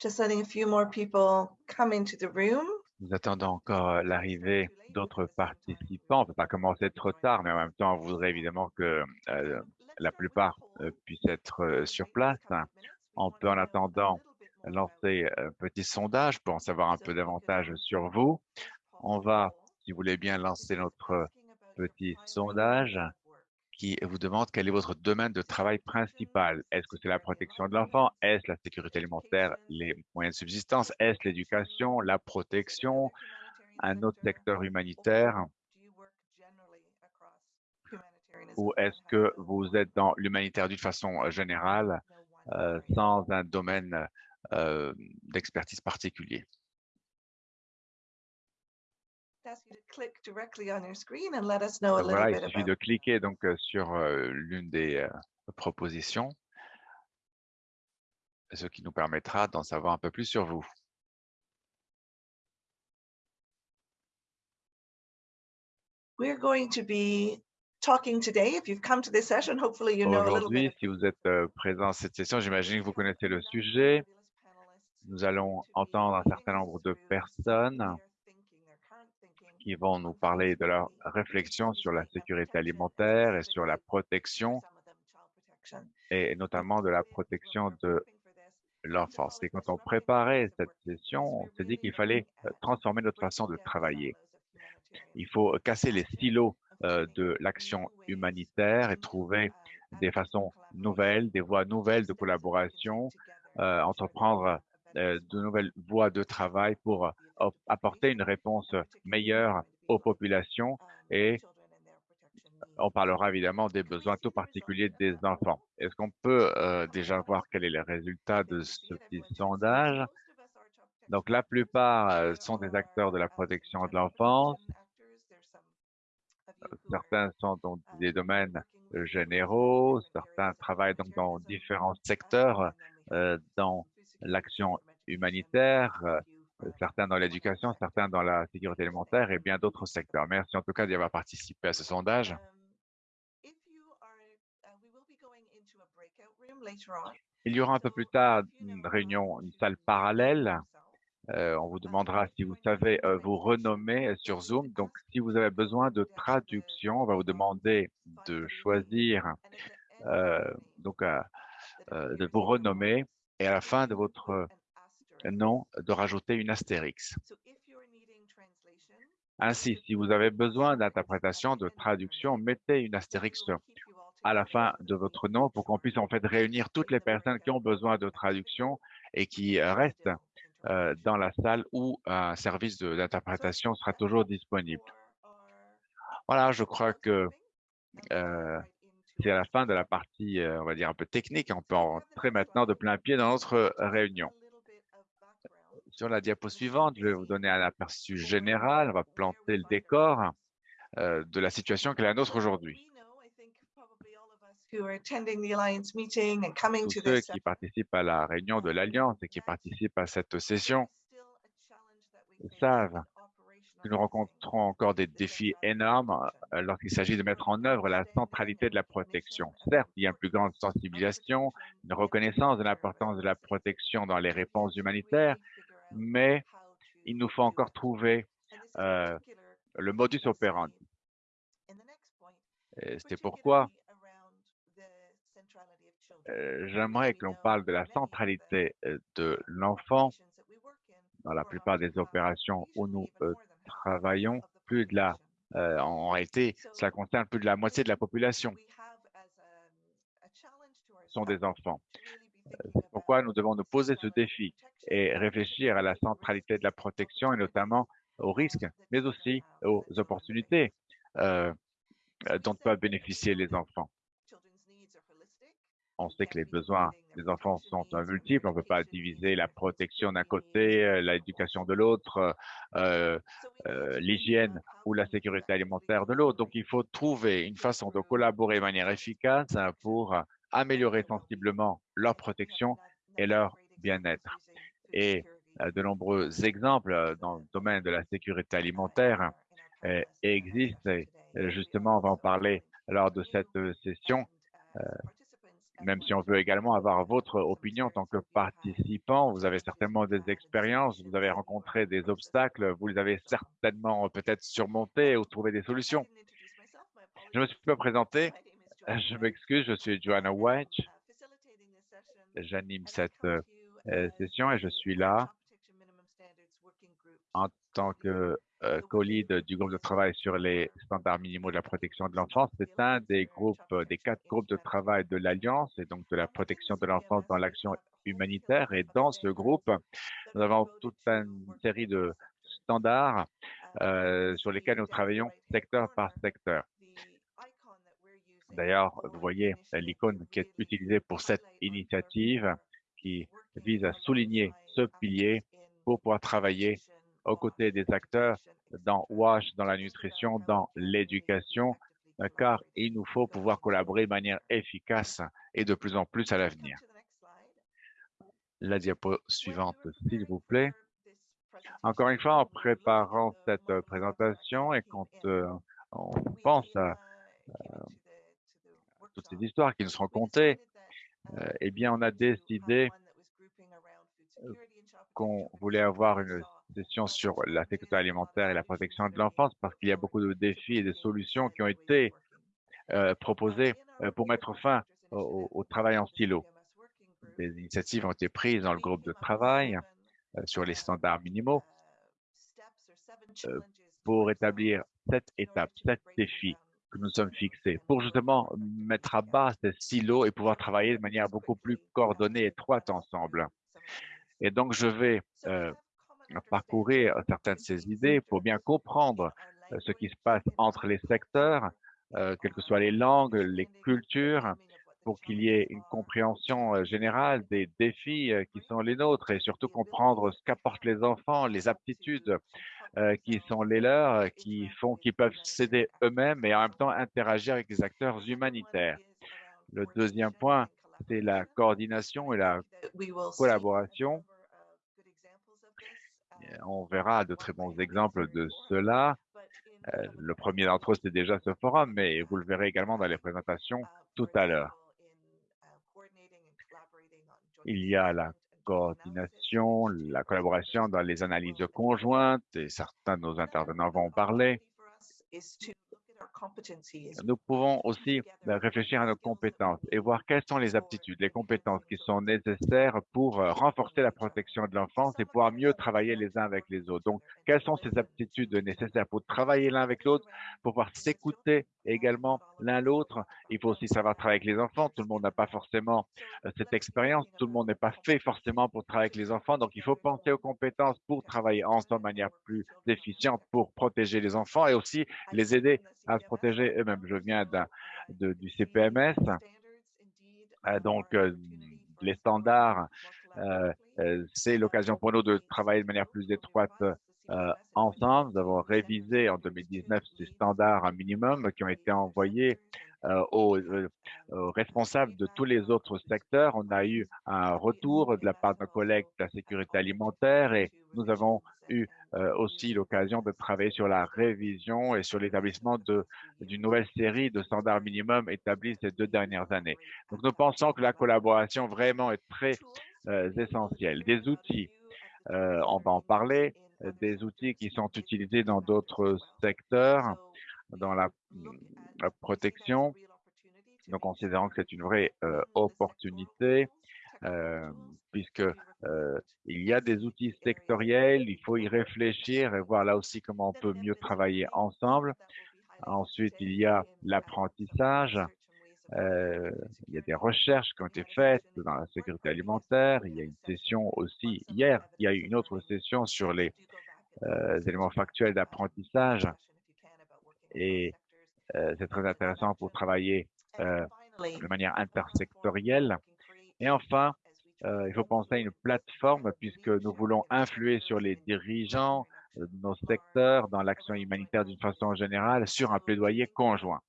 Just letting a few more people come into the room. Nous attendons encore euh, l'arrivée d'autres participants. On ne peut pas commencer trop tard, mais en même temps, on voudrait évidemment que euh, la plupart euh, puissent être sur place. On peut en attendant lancer un petit sondage pour en savoir un peu davantage sur vous. On va, si vous voulez bien, lancer notre petit sondage qui vous demande quel est votre domaine de travail principal. Est-ce que c'est la protection de l'enfant? Est-ce la sécurité alimentaire, les moyens de subsistance? Est-ce l'éducation, la protection, un autre secteur humanitaire? Ou est-ce que vous êtes dans l'humanitaire d'une façon générale euh, sans un domaine euh, d'expertise particulier? Voilà, il suffit de cliquer donc euh, sur euh, l'une des euh, propositions, ce qui nous permettra d'en savoir un peu plus sur vous. Aujourd'hui, si vous êtes présent à cette session, j'imagine que vous connaissez le sujet. Nous allons entendre un certain nombre de personnes qui vont nous parler de leur réflexion sur la sécurité alimentaire et sur la protection, et notamment de la protection de l'enfance. Et quand on préparait cette session, on s'est dit qu'il fallait euh, transformer notre façon de travailler. Il faut casser les stylos euh, de l'action humanitaire et trouver des façons nouvelles, des voies nouvelles de collaboration, euh, entreprendre de nouvelles voies de travail pour apporter une réponse meilleure aux populations et on parlera évidemment des besoins tout particuliers des enfants. Est-ce qu'on peut euh, déjà voir quel est le résultat de ce petit sondage? Donc, la plupart euh, sont des acteurs de la protection de l'enfance. Certains sont dans des domaines généraux, certains travaillent donc dans différents secteurs, euh, dans l'action humanitaire, euh, certains dans l'éducation, certains dans la sécurité alimentaire et bien d'autres secteurs. Merci en tout cas d'y avoir participé à ce sondage. Um, uh, Il y aura un peu plus tard une réunion, une salle parallèle. Euh, on vous demandera si vous savez euh, vous renommer sur Zoom. Donc, si vous avez besoin de traduction, on va vous demander de choisir, donc, de vous renommer. Et à la fin de votre non de rajouter une astérix. Ainsi, si vous avez besoin d'interprétation, de traduction, mettez une astérix à la fin de votre nom pour qu'on puisse en fait réunir toutes les personnes qui ont besoin de traduction et qui restent euh, dans la salle où un service d'interprétation sera toujours disponible. Voilà, je crois que euh, c'est à la fin de la partie, euh, on va dire, un peu technique. On peut entrer maintenant de plein pied dans notre réunion. Sur la diapo suivante, je vais vous donner un aperçu général. On va planter le décor euh, de la situation qui est la nôtre aujourd'hui. Tous ceux qui participent à la réunion de l'Alliance et qui participent à cette session savent que nous rencontrons encore des défis énormes euh, lorsqu'il s'agit de mettre en œuvre la centralité de la protection. Certes, il y a une plus grande sensibilisation, une reconnaissance de l'importance de la protection dans les réponses humanitaires, mais il nous faut encore trouver euh, le modus operandi. C'est pourquoi euh, j'aimerais que l'on parle de la centralité euh, de l'enfant dans la plupart des opérations où nous travaillons. Plus de la, en réalité, cela concerne plus de la moitié de la population sont des enfants. Nous devons nous poser ce défi et réfléchir à la centralité de la protection et notamment aux risques, mais aussi aux opportunités euh, dont peuvent bénéficier les enfants. On sait que les besoins des enfants sont multiples. On ne peut pas diviser la protection d'un côté, euh, l'éducation de l'autre, euh, l'hygiène ou la sécurité alimentaire de l'autre. Donc, il faut trouver une façon de collaborer de manière efficace pour améliorer sensiblement leur protection et leur bien-être. Et euh, de nombreux exemples euh, dans le domaine de la sécurité alimentaire euh, existent. Justement, on va en parler lors de cette session. même si on veut également avoir votre opinion en tant que participant. Vous avez certainement des expériences, vous avez rencontré des obstacles, vous les avez certainement peut-être surmontés ou trouvé des solutions. Je me suis pas présenté. Je m'excuse, je suis Joanna White. J'anime cette euh, session et je suis là en tant que euh, co-lead du groupe de travail sur les standards minimaux de la protection de l'enfance. C'est un des groupes, euh, des quatre groupes de travail de l'Alliance et donc de la protection de l'enfance dans l'action humanitaire. Et dans ce groupe, nous avons toute une série de standards euh, sur lesquels nous travaillons secteur par secteur. D'ailleurs, vous voyez l'icône qui est utilisée pour cette initiative qui vise à souligner ce pilier pour pouvoir travailler aux côtés des acteurs dans WASH, dans la nutrition, dans l'éducation, car il nous faut pouvoir collaborer de manière efficace et de plus en plus à l'avenir. La diapo suivante, s'il vous plaît. Encore une fois, en préparant cette présentation et quand euh, on pense à, toutes ces histoires qui nous seront contées, euh, eh bien, on a décidé qu'on voulait avoir une session sur la sécurité alimentaire et la protection de l'enfance parce qu'il y a beaucoup de défis et de solutions qui ont été euh, proposées euh, pour mettre fin au, travail en silo. Des initiatives ont été prises dans le groupe de travail euh, sur les standards minimaux pour établir cette étape, sept défis que nous sommes fixés pour justement mettre à bas ces silos et pouvoir travailler de manière beaucoup plus coordonnée et étroite ensemble. Et donc, je vais parcourir certaines de ces idées pour bien comprendre ce qui se passe entre les secteurs, quelles que soient les langues, les cultures, pour qu'il y ait une compréhension générale des défis qui sont les nôtres et surtout comprendre ce qu'apportent les enfants, les aptitudes qui sont les leurs, qui font qu'ils peuvent s'aider eux-mêmes et en même temps interagir avec les acteurs humanitaires. Le deuxième point, c'est la coordination et la collaboration on verra de très bons exemples de cela. Euh, le premier d'entre eux, c'est déjà ce forum, mais vous le verrez également dans les présentations tout à l'heure. Il y a la coordination, la collaboration dans les analyses conjointes, et certains de nos intervenants vont en parler. Nous pouvons aussi ben, réfléchir à nos compétences et voir quelles sont les aptitudes, les compétences qui sont nécessaires pour euh, renforcer la protection de l'enfance et pouvoir mieux travailler les uns avec les autres. Donc, quelles sont ces aptitudes nécessaires pour travailler l'un avec l'autre, pour pouvoir s'écouter également l'un l'autre? Il faut aussi savoir travailler avec les enfants. Tout le monde n'a pas forcément euh, cette expérience. Tout le monde n'est pas fait forcément pour travailler avec les enfants. Donc, il faut penser aux compétences pour travailler ensemble de manière plus efficiente pour protéger les enfants et aussi les aider à se protéger eux-mêmes. Je viens du CPMS. Euh, donc, euh, les standards, c'est l'occasion pour nous de travailler de manière plus étroite euh, ensemble. Nous avons révisé en 2019 ces standards minimum qui ont été envoyés euh, euh, aux, responsables de tous les autres secteurs. On a eu un retour de la part de nos collègues de la sécurité alimentaire et nous avons eu aussi l'occasion de travailler sur la révision et sur l'établissement d'une nouvelle série de standards minimums établis ces deux dernières années. Donc, nous pensons que la collaboration vraiment est très essentielle. Des outils, on va en parler, des outils qui sont utilisés dans d'autres secteurs, dans la, protection. Donc, considérant que c'est une vraie euh, opportunité, euh, puisque euh, il y a des outils sectoriels, il faut y réfléchir et voir là aussi comment on peut mieux travailler ensemble. Ensuite, il y a l'apprentissage. Euh, il y a des recherches qui ont été faites dans la sécurité alimentaire. Il y a une session aussi hier. Il y a eu une autre session sur les euh, éléments factuels d'apprentissage. Et euh, c'est très intéressant pour travailler de manière intersectorielle. Et enfin, il faut penser à une plateforme puisque nous voulons influer sur les dirigeants de nos secteurs dans l'action humanitaire d'une façon générale sur un plaidoyer conjoint.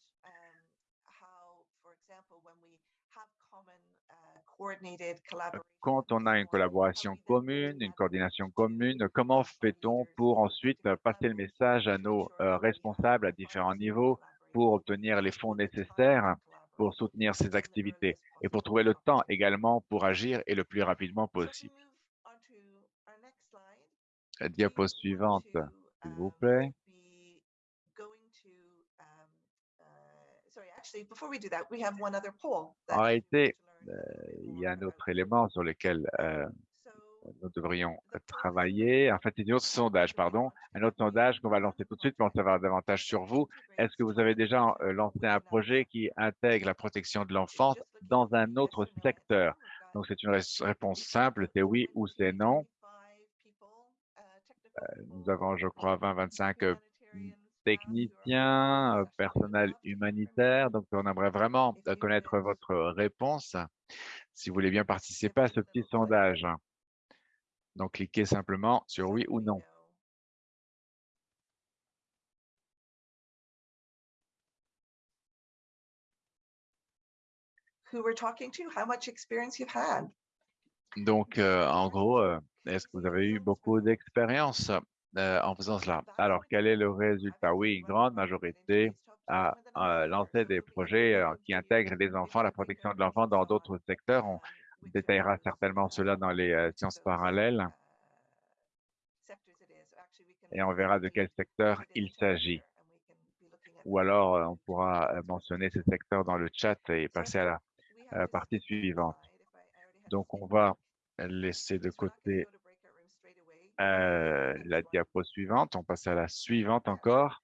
Quand on a une collaboration commune, une coordination commune, comment fait-on pour ensuite passer le message à nos euh, responsables à différents niveaux pour obtenir les fonds nécessaires pour soutenir ces activités et pour trouver le temps également pour agir et le plus rapidement possible. Diapo suivante, s'il vous plaît. En réalité, euh, il y a un autre élément sur lequel euh, nous devrions travailler. En fait, un autre sondage, pardon. Un autre sondage qu'on va lancer tout de suite pour en savoir davantage sur vous. Est-ce que vous avez déjà euh, lancé un projet qui intègre la protection de l'enfance dans un autre secteur? Donc, c'est une réponse simple, c'est oui ou c'est non. nous avons, je crois, 20-25 technicien, personnel humanitaire. Donc, on aimerait vraiment connaître votre réponse si vous voulez bien participer à ce petit sondage. Donc, cliquez simplement sur oui ou non. Donc, en gros, est-ce que vous avez eu beaucoup d'expérience? Euh, en faisant cela. Alors, quel est le résultat? Oui, une grande majorité a, lancé des projets euh, qui intègrent les enfants, la protection de l'enfant dans d'autres secteurs. On détaillera certainement cela dans les euh, sciences parallèles et on verra de quel secteur il s'agit. Ou alors, on pourra mentionner ces secteurs dans le chat et passer à la partie suivante. Donc, on va laisser de côté euh, la diapo suivante. On passe à la suivante encore.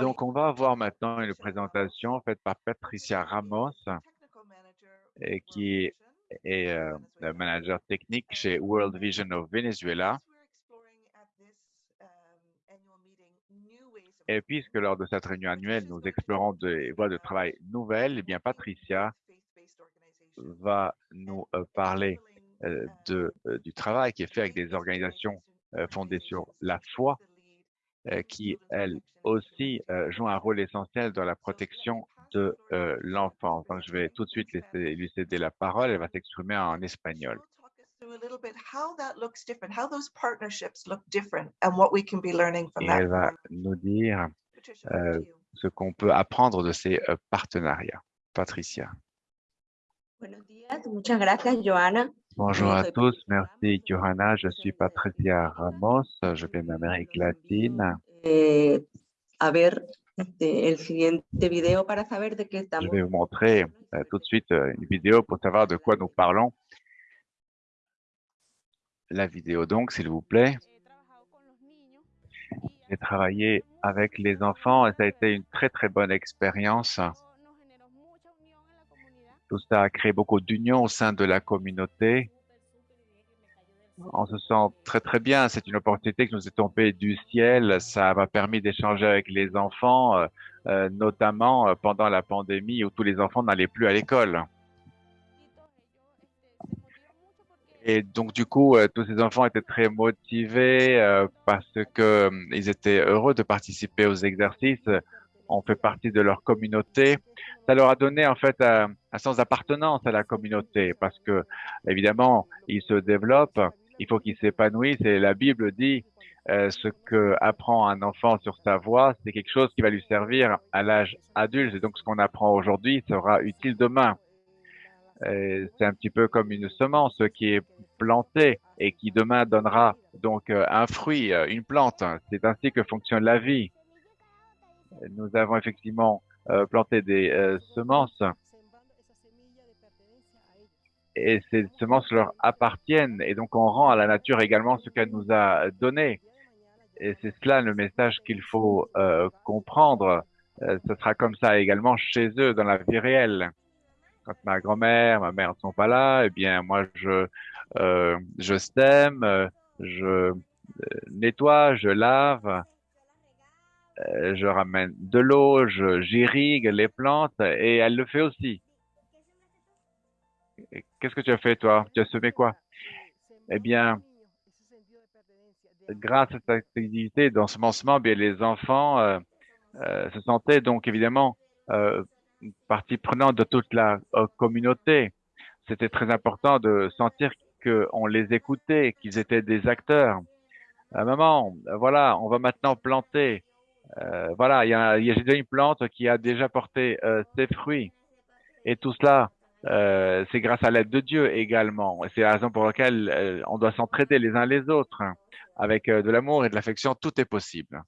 Donc, on va avoir maintenant une présentation faite par Patricia Ramos, et qui est euh, le manager technique chez World Vision of Venezuela. Et puisque lors de cette réunion annuelle, nous explorons des voies de travail nouvelles, eh bien, Patricia va nous euh, parler euh, de, euh, du travail qui est fait avec des organisations fondées sur la foi, qui, elles aussi, jouent un rôle essentiel dans la protection de l'enfant. Donc, je vais tout de suite laisser, lui céder la parole. Elle va s'exprimer en espagnol. Et elle va nous dire ce qu'on peut apprendre de ces partenariats. Patricia. Bonjour à tous, merci Johanna, je suis Patricia Ramos, je viens d'Amérique latine. Eh, a ver, el siguiente video para saber de qué estamos. Je vais vous montrer euh, tout de suite euh, une vidéo pour savoir de quoi nous parlons. La vidéo donc, s'il vous plaît. J'ai travaillé avec les enfants et ça a été une très très bonne expérience. Tout ça a créé beaucoup d'union au sein de la communauté. On se sent très très bien. C'est une opportunité qui nous est tombée du ciel. Ça m'a permis d'échanger avec les enfants, euh, euh, notamment euh, pendant la pandémie où tous les enfants n'allaient plus à l'école. Et donc du coup, tous ces enfants étaient très motivés parce que ils étaient heureux de participer aux exercices on fait partie de leur communauté. Ça leur a donné en fait un, sens d'appartenance à la communauté parce que évidemment ils se développent, il faut qu'ils s'épanouissent et la Bible dit euh, ce que apprend un enfant sur sa voie, c'est quelque chose qui va lui servir à l'âge adulte et donc ce qu'on apprend aujourd'hui sera utile demain. C'est un petit peu comme une semence qui est plantée et qui demain donnera donc euh, un fruit, euh, une plante. C'est ainsi que fonctionne la vie nous avons effectivement euh, planté des euh, semences et ces semences leur appartiennent et donc on rend à la nature également ce qu'elle nous a donné. Et c'est cela le message qu'il faut euh, comprendre. ce sera comme ça également chez eux dans la vie réelle. Quand ma grand-mère, ma mère ne sont pas là, eh bien moi je je sème, je nettoie, je lave, euh, je ramène de l'eau, j'irrigue les plantes et elle le fait aussi. Qu'est-ce que tu as fait toi? Tu as semé quoi? Eh bien, grâce à cette activité d'ensemencement, bien les enfants euh, euh, se sentaient donc évidemment partie prenante de toute la communauté. C'était très important de sentir qu'on les écoutait, qu'ils étaient des acteurs. maman, voilà, on va maintenant planter Euh, voilà, il y a, il y a déjà une plante qui a déjà porté euh, ses fruits. Et tout cela, euh, c'est grâce à l'aide de Dieu également. C'est la raison pour laquelle on doit s'entraider les uns les autres. Avec de l'amour et de l'affection, tout est possible.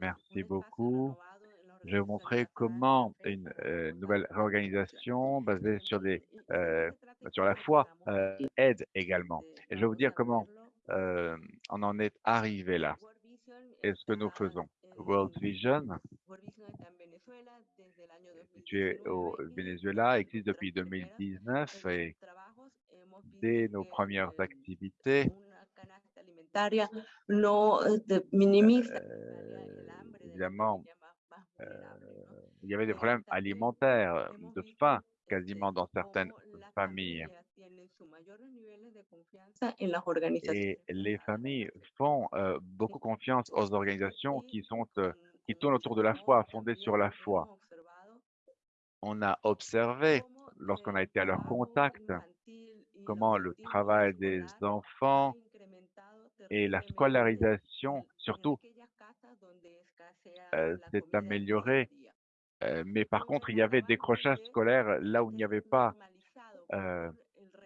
Merci beaucoup. Je vais vous montrer comment une euh, nouvelle réorganisation basée sur des euh, sur la foi euh, aide également. Et je vais vous dire comment on en est arrivé là et ce que nous faisons? World Vision, situé au Venezuela, existe depuis 2019 et dès nos premières activités, euh, évidemment, il y avait des problèmes alimentaires, de faim quasiment dans certaines familles. las organizaciones Et les familles font euh, beaucoup confiance aux organisations qui sont euh, qui tournent autour de la foi, fondées sur la foi. On a observé, lorsqu'on a été à leur contact, comment le travail des enfants et la scolarisation, surtout, euh, s'est améliorée. Euh, mais par contre, il y avait décrochage scolaire là où il n'y avait pas euh,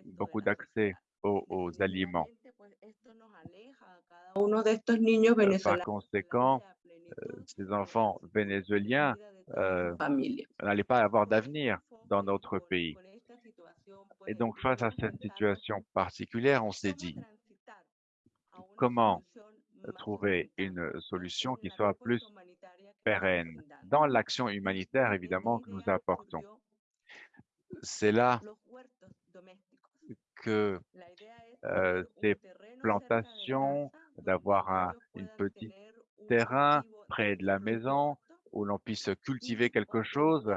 beaucoup d'accès aux, aux aliments. Euh, Par conséquent, euh, ces enfants vénézuéliens euh, n'allaient pas avoir d'avenir dans notre pays. Et donc, face à cette situation particulière, on s'est dit, comment trouver une solution qui soit plus pérenne dans l'action humanitaire, évidemment, que nous apportons. C'est là que euh, ces plantations, d'avoir un une petit terrain près de la maison où l'on puisse cultiver quelque chose,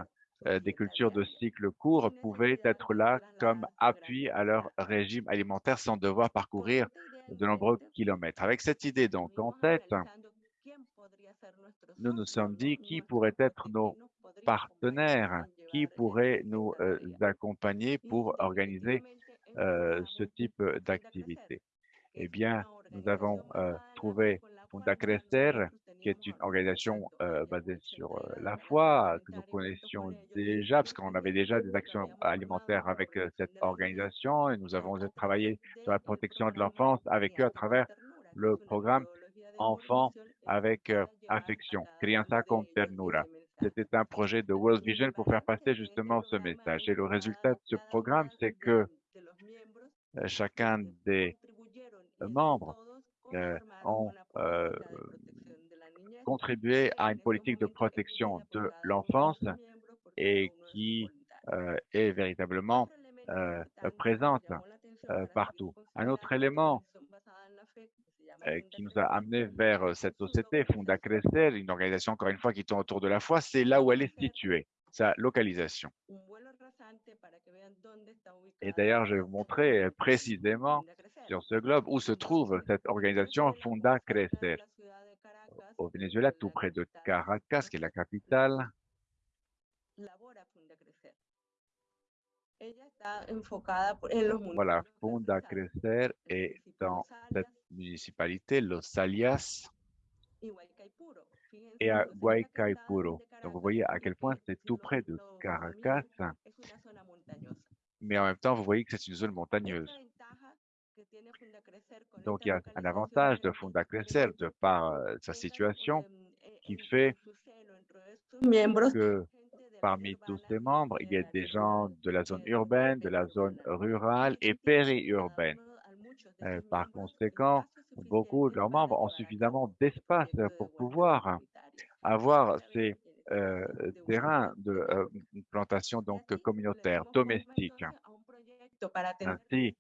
euh, des cultures de cycle court pouvaient être là comme appui à leur régime alimentaire sans devoir parcourir de nombreux kilomètres. Avec cette idée donc en tête, nous nous sommes dit qui pourrait être nos partenaires, qui pourrait nous euh, accompagner pour organiser euh, ce type d'activité. Eh bien, nous avons euh, trouvé Funda Crecer, qui est une organisation euh, basée sur euh, la foi, que nous connaissions déjà, parce qu'on avait déjà des actions alimentaires avec euh, cette organisation, et nous avons travaillé sur la protection de l'enfance avec eux à travers le programme Enfants avec euh, affection, Crianza con Ternura. C'était un projet de World Vision pour faire passer justement ce message. Et le résultat de ce programme, c'est que euh, chacun des membres euh, ont euh, contribué à une politique de protection de l'enfance et qui euh, est véritablement présente partout. Un autre élément qui nous a amené vers euh, cette société, Funda Crecer, une organisation encore une fois qui tourne autour de la foi, c'est là où elle est située, sa localisation. Et d'ailleurs, je vais vous montrer euh, précisément sur ce globe où se trouve cette organisation Funda Crecer au Venezuela, tout près de Caracas, qui est la capitale. Voilà, Funda Crecer est dans cette municipalité, Los Alias, et à Guaycaipuro. Donc, vous voyez à quel point c'est tout près de Caracas, mais en même temps, vous voyez que c'est une zone montagneuse. Donc, il y a un avantage de Funda Crecer de par sa situation qui fait que parmi tous ses membres, il y a des gens de la zone urbaine, de la zone rurale et périurbaine. Euh, par conséquent, beaucoup de leurs membres ont suffisamment d'espace pour pouvoir avoir ces euh, terrains de euh, plantation donc communautaire, domestique. Ainsi,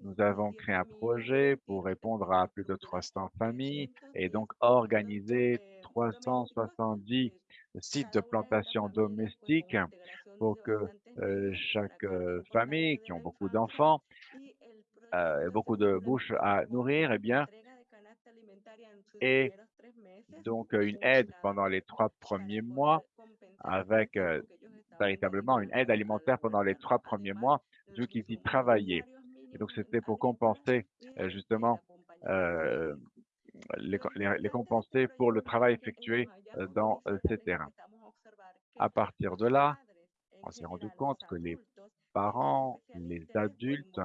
nous avons créé un projet pour répondre à plus de 300 familles et donc organiser 370 sites de plantation domestique pour que euh, chaque euh, famille qui ont beaucoup d'enfants euh, et beaucoup de bouches à nourrir, eh bien, et donc une aide pendant les trois premiers mois avec véritablement une aide alimentaire pendant les trois premiers mois, vu qu'ils y travaillaient. Et donc, c'était pour compenser justement les, co- les- les compenser pour le travail effectué euh, dans euh, ces terrains. À partir de là, on s'est rendu compte que les parents, les adultes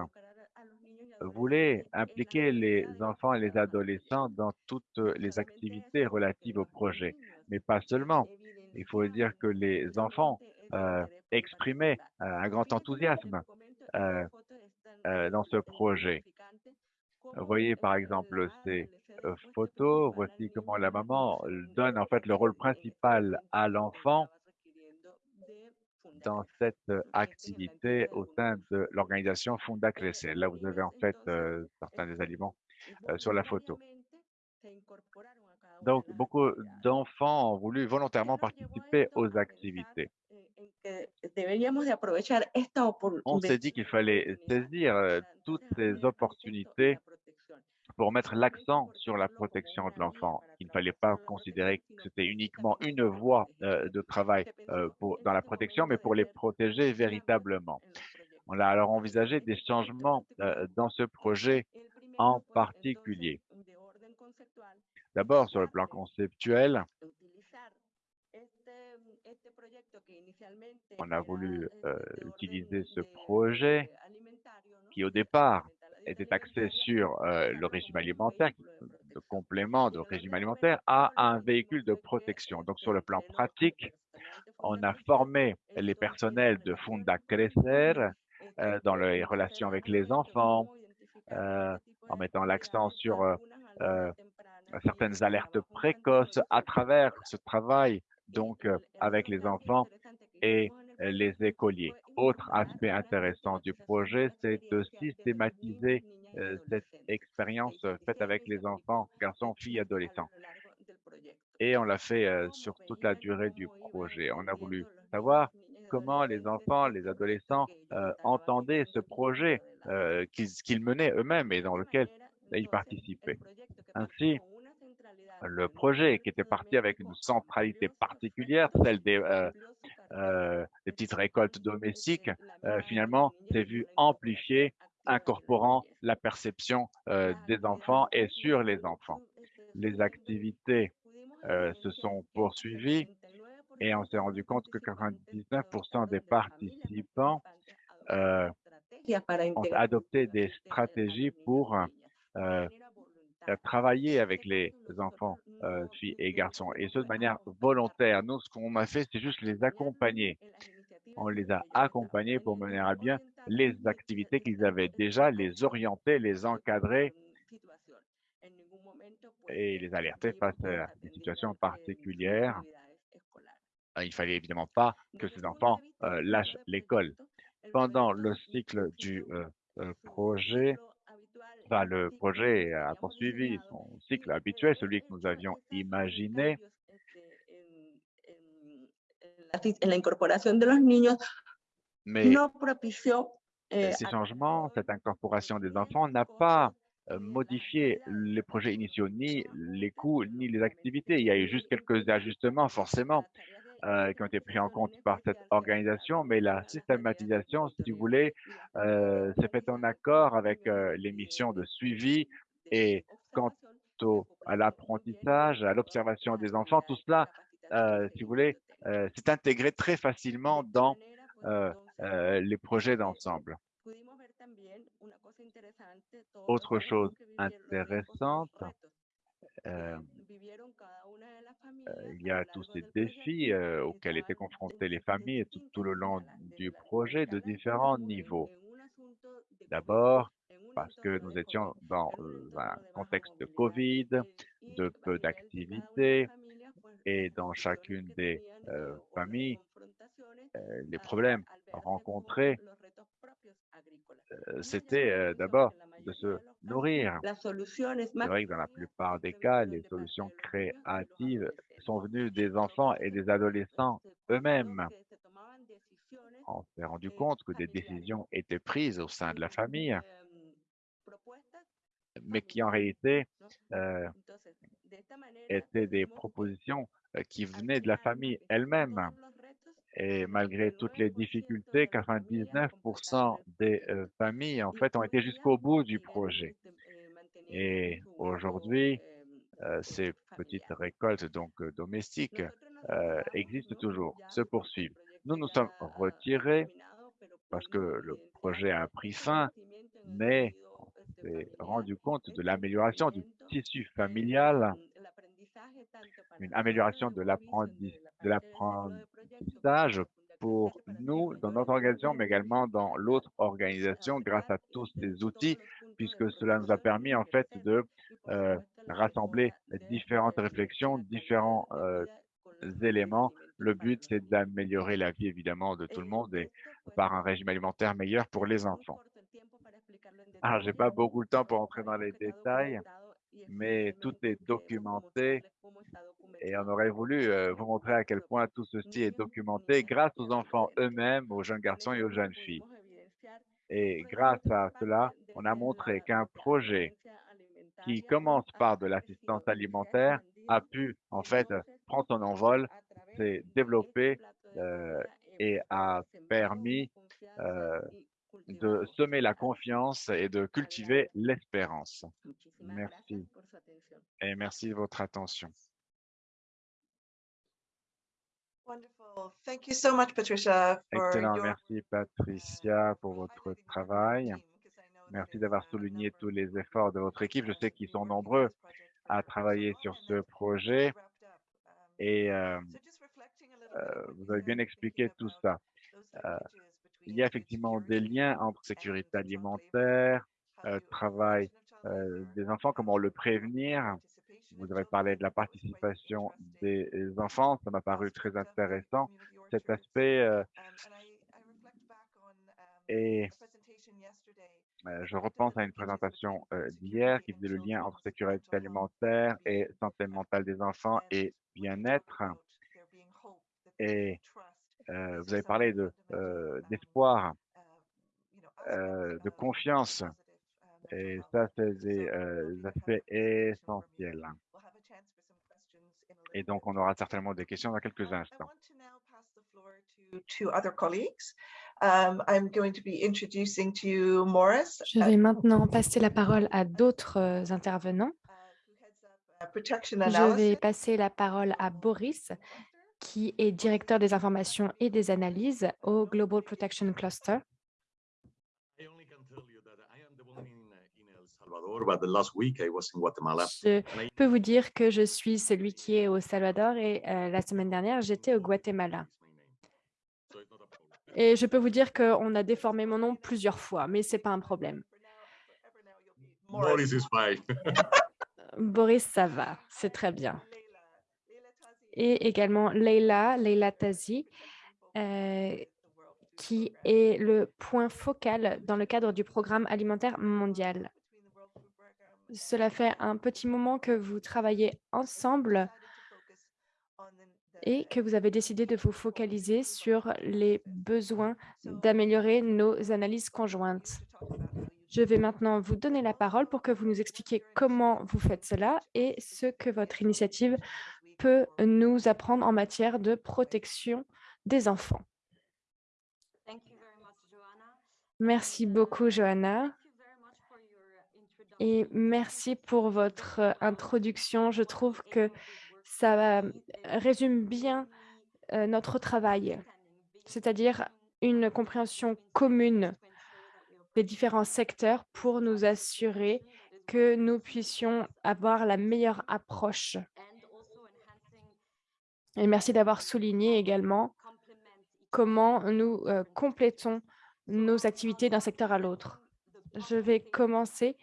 voulaient impliquer les enfants et les adolescents dans toutes les activités relatives au projet, mais pas seulement. Il faut dire que les enfants euh, exprimaient un grand enthousiasme dans ce projet. Voyez par exemple ces euh, photos, voici comment la maman euh, donne en fait le rôle principal à l'enfant dans cette euh, activité au sein de l'organisation Funda Crecer. Là, vous avez en fait euh, certains des aliments euh, sur la photo. Donc, beaucoup d'enfants ont voulu volontairement participer aux activités. On s'est dit qu'il fallait saisir toutes ces opportunités pour mettre l'accent sur la protection de l'enfant. Il ne fallait pas considérer que c'était uniquement une voie euh, de travail euh, dans la protection, mais pour les protéger véritablement. On a alors envisagé des changements euh, dans ce projet en particulier. D'abord, sur le plan conceptuel, on a voulu utiliser ce projet qui, au départ, était axé sur euh, le régime alimentaire, de complément de régime alimentaire, à un véhicule de protection. Donc, sur le plan pratique, on a formé les personnels de Funda Crecer euh, dans les relations avec les enfants, euh, en mettant l'accent sur certaines alertes précoces à travers ce travail donc avec les enfants et les écoliers. Autre aspect intéressant du projet, c'est de systématiser euh, cette expérience euh, faite avec les enfants, garçons, filles, adolescents. Et on l'a fait euh, sur toute la durée du projet. On a voulu savoir comment les enfants, les adolescents entendaient ce projet qu'ils qu'ils menaient eux-mêmes et dans lequel ils participaient. Ainsi, le projet qui était parti avec une centralité particulière, celle des, euh, euh, des petites récoltes domestiques, euh, finalement s'est vu amplifié, incorporant la perception des enfants et sur les enfants. Les activités se sont poursuivies et on s'est rendu compte que 99% des participants ont adopté des stratégies pour travailler avec les enfants, euh, filles et garçons, et ce de manière volontaire. Nous, ce qu'on a fait, c'est juste les accompagner. On les a accompagnés pour mener à bien les activités qu'ils avaient déjà, les orienter, les encadrer et les alerter face à des situations particulières. Euh, Il fallait évidemment pas que ces enfants euh, lâchent l'école. Pendant le cycle du euh, projet, Enfin, le projet a poursuivi son cycle habituel, celui que nous avions imaginé. Mais propició eh, ces changements, cette incorporation des enfants n'a pas modifié les projets initiaux, ni les coûts, ni les activités. Il y a eu juste quelques ajustements, forcément, euh, qui ont été pris en compte par cette organisation, mais la systématisation, si vous voulez, euh, s'est faite en accord avec euh, les missions de suivi et quant au, à l'apprentissage, à l'observation des enfants, tout cela, euh, si vous voulez, euh, s'est intégré très facilement dans euh, euh, les projets d'ensemble. Autre chose intéressante, euh, euh, il y a tous ces défis auxquels étaient confrontées les familles tout, tout le long du projet de différents niveaux. D'abord, parce que nous étions dans un contexte de Covid, de peu d'activités, et dans chacune des euh, familles, euh, les problèmes rencontrés, euh, c'était d'abord de se nourrir. C'est vrai que dans la plupart des cas, les solutions créatives sont venues des enfants et des adolescents eux-mêmes. On s'est rendu compte que des décisions étaient prises au sein de la famille, mais qui en réalité euh, étaient des propositions euh, qui venaient de la famille elle-même. Et malgré toutes les difficultés, 99% des euh, familles, en fait, ont été jusqu'au bout du projet. Et aujourd'hui, euh, ces petites récoltes donc euh, domestiques euh, existent toujours, se poursuivent. Nous nous sommes retirés parce que le projet a pris fin, mais on s'est rendu compte de l'amélioration du tissu familial, une amélioration de l'apprenti- l'apprentissage pour nous dans notre organisation, mais également dans l'autre organisation grâce à tous ces outils, puisque cela nous a permis en fait de euh, rassembler différentes réflexions, différents euh, éléments. Le but, c'est d'améliorer la vie évidemment de tout le monde et par un régime alimentaire meilleur pour les enfants. Alors, j'ai pas beaucoup de temps pour entrer dans les détails, mais tout est documenté et on aurait voulu euh, vous montrer à quel point tout ceci est documenté grâce aux enfants eux-mêmes, aux jeunes garçons et aux jeunes filles. Et grâce à cela, on a montré qu'un projet qui commence par de l'assistance alimentaire a pu en fait prendre son envol, s'est développé euh, et a permis euh, de semer la confiance et de cultiver l'espérance. Merci. Et merci de votre attention. Wonderful. Thank you so much, Patricia. for Excellent. your, Merci Patricia pour votre travail. Merci d'avoir souligné tous les efforts de votre équipe. Je sais qu'ils sont nombreux à travailler sur ce projet et euh, euh, vous avez bien expliqué tout ça. Euh, il y a effectivement des liens entre sécurité alimentaire, travail des enfants, comment le prévenir. Vous avez parlé de la participation des enfants, ça m'a paru très intéressant, cet aspect. euh, et euh, je repense à une présentation euh, d'hier qui faisait le lien entre sécurité alimentaire et santé mentale des enfants et bien-être. Et vous avez parlé de d'espoir, euh, de confiance, et ça, c'est des euh, aspects essentiels. Et donc, on aura certainement des questions dans quelques instants. To other colleagues. Um, I'm going to be introducing to you Morris. Je vais maintenant passer la parole à d'autres euh, intervenants. uh, Protection Je vais passer la parole à Boris, qui est directeur des informations et des analyses au Global Protection Cluster. I only can tell you that I am the one in, uh, in El Salvador, but the last week I was in Guatemala. Je peux vous dire que je suis celui qui est au Salvador et euh, la semaine dernière, j'étais au Guatemala. Et je peux vous dire qu'on a déformé mon nom plusieurs fois, mais ce n'est pas un problème. Morris is fine. Boris, ça va, c'est très bien. Et également Leila, Leila Tazi, euh, qui est le point focal dans le cadre du programme alimentaire mondial. Cela fait un petit moment que vous travaillez ensemble et que vous avez décidé de vous focaliser sur les besoins d'améliorer nos analyses conjointes. Je vais maintenant vous donner la parole pour que vous nous expliquiez comment vous faites cela et ce que votre initiative peut nous apprendre en matière de protection des enfants. Merci beaucoup, Johanna. Et merci pour votre euh, introduction. Je trouve que ça euh, résume bien euh, notre travail, c'est-à-dire une compréhension commune des différents secteurs pour nous assurer que nous puissions avoir la meilleure approche. Et merci d'avoir souligné également comment nous complétons nos activités d'un secteur à l'autre. Je vais commencer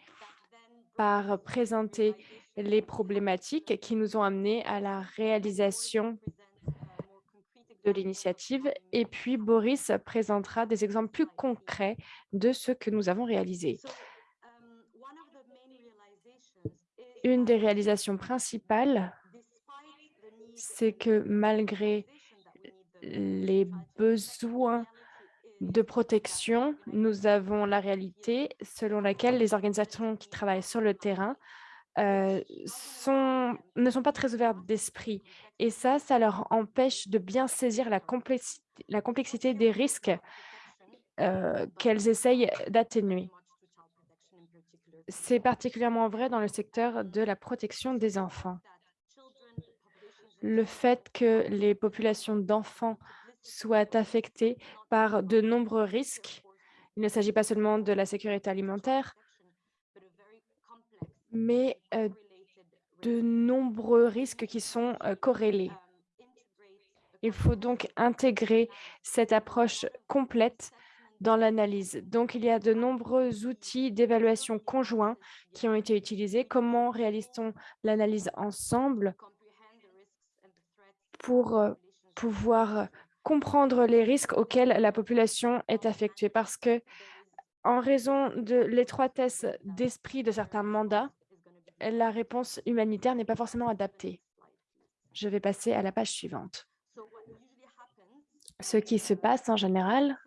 par présenter les problématiques qui nous ont amenés à la réalisation de l'initiative et puis Boris présentera des exemples plus concrets de ce que nous avons réalisé. Une des réalisations principales, c'est que malgré les besoins de protection, nous avons la réalité selon laquelle les organisations qui travaillent sur le terrain euh, ne sont pas très ouvertes d'esprit. Et ça, ça leur empêche de bien saisir la complexité des risques euh, qu'elles essayent d'atténuer. C'est particulièrement vrai dans le secteur de la protection des enfants. Le fait que les populations d'enfants soient affectées par de nombreux risques, il ne s'agit pas seulement de la sécurité alimentaire, mais euh, de nombreux risques qui sont euh, corrélés. Il faut donc intégrer cette approche complète dans l'analyse. Donc, il y a de nombreux outils d'évaluation conjoints qui ont été utilisés. Comment réalise-t-on l'analyse ensemble pour euh, pouvoir comprendre les risques auxquels la population est affectée? Parce que, en raison de l'étroitesse d'esprit de certains mandats, la réponse humanitaire n'est pas forcément adaptée. Je vais passer à la page suivante. Ce qui se passe en général,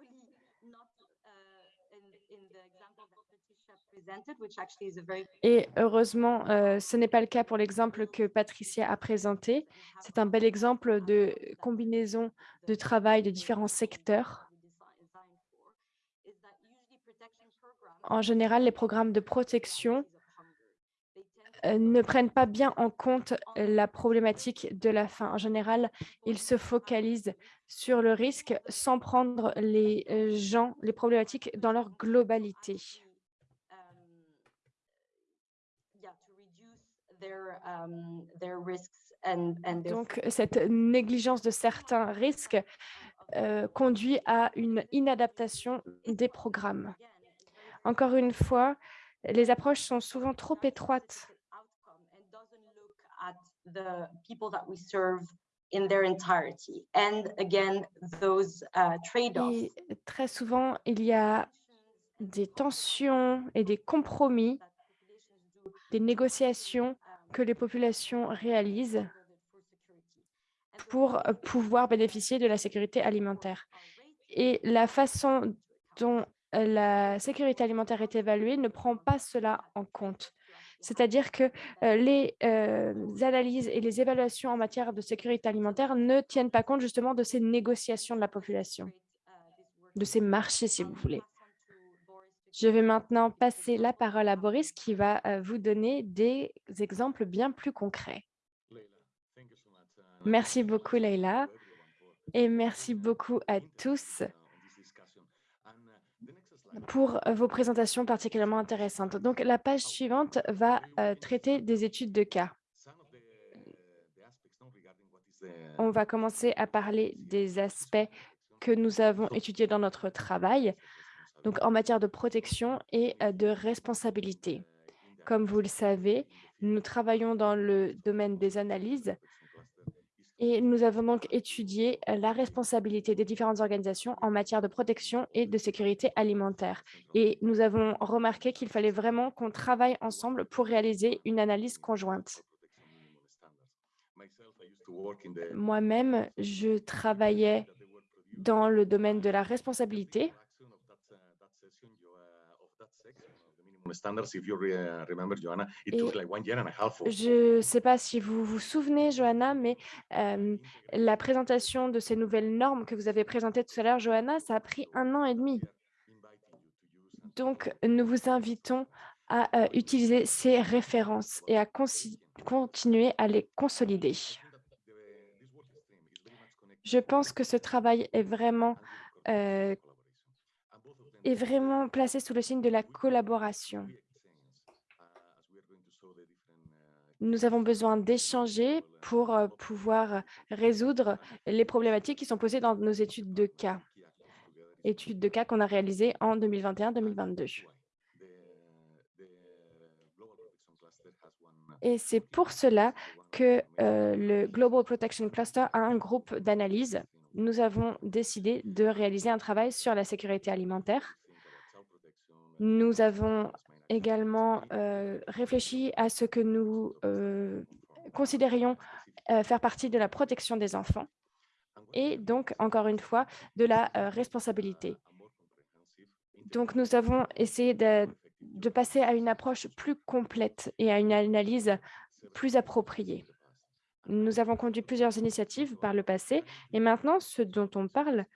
et heureusement, euh, ce n'est pas le cas pour l'exemple que Patricia a présenté. C'est un bel exemple de combinaison de travail de différents secteurs. En général, les programmes de protection euh, ne prennent pas bien en compte la problématique de la faim. En général, ils se focalisent sur le risque sans prendre les euh, gens, les problématiques dans leur globalité. Donc, cette négligence de certains risques euh, conduit à une inadaptation des programmes. Encore une fois, les approches sont souvent trop étroites et très souvent, il y a des tensions et des compromis, des négociations que les populations réalisent pour pouvoir bénéficier de la sécurité alimentaire. Et la façon dont la sécurité alimentaire est évaluée ne prend pas cela en compte. C'est-à-dire que les analyses et les évaluations en matière de sécurité alimentaire ne tiennent pas compte justement de ces négociations de la population, de ces marchés, si vous voulez. Je vais maintenant passer la parole à Boris qui va vous donner des exemples bien plus concrets. Merci beaucoup, Leila, et merci beaucoup à tous pour euh, vos présentations particulièrement intéressantes. Donc, la page suivante va euh, traiter des études de cas. On va commencer à parler des aspects que nous avons étudiés dans notre travail, donc en matière de protection et euh, de responsabilité. Comme vous le savez, nous travaillons dans le domaine des analyses et nous avons donc étudié euh, la responsabilité des différentes organisations en matière de protection et de sécurité alimentaire. Et nous avons remarqué qu'il fallait vraiment qu'on travaille ensemble pour réaliser une analyse conjointe. Moi-même, je travaillais dans le domaine de la responsabilité je ne sais pas si vous vous souvenez, Johanna, mais la présentation de ces nouvelles normes que vous avez présentées tout à l'heure, Johanna, ça a pris un an et demi. Donc, nous vous invitons à utiliser ces références et à continuer à les consolider. Je pense que ce travail est vraiment est vraiment placé sous le signe de la collaboration. Nous avons besoin d'échanger pour euh, pouvoir résoudre les problématiques qui sont posées dans nos études de cas, études de cas qu'on a réalisées en 2021-2022. Et c'est pour cela que euh, le Global Protection Cluster a un groupe d'analyse nous avons décidé de réaliser un travail sur la sécurité alimentaire. Nous avons également euh, réfléchi à ce que nous euh, considérions euh, faire partie de la protection des enfants et donc, encore une fois, de la responsabilité. Donc, nous avons essayé de, de passer à une approche plus complète et à une analyse plus appropriée. Nous avons conduit plusieurs initiatives par le passé et maintenant, ce dont on parle,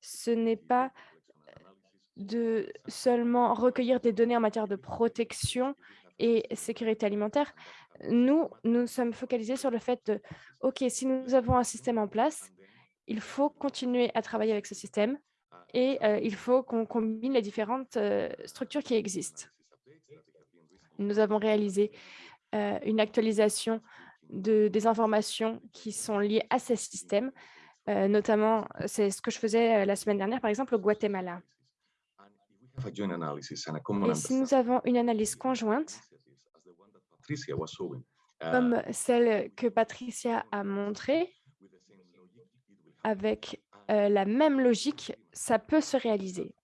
ce n'est pas de seulement recueillir des données en matière de protection et sécurité alimentaire. Nous, nous sommes focalisés sur le fait de, OK, si nous avons un système en place, il faut continuer à travailler avec ce système et euh, il faut qu'on combine les différentes euh, structures qui existent. Nous avons réalisé euh, une actualisation de, des informations qui sont liées à ces systèmes, notamment, c'est ce que je faisais la semaine dernière, par exemple, au Guatemala. Et si nous avons une analyse conjointe, comme celle que Patricia a montrée, avec la même logique, ça peut se réaliser.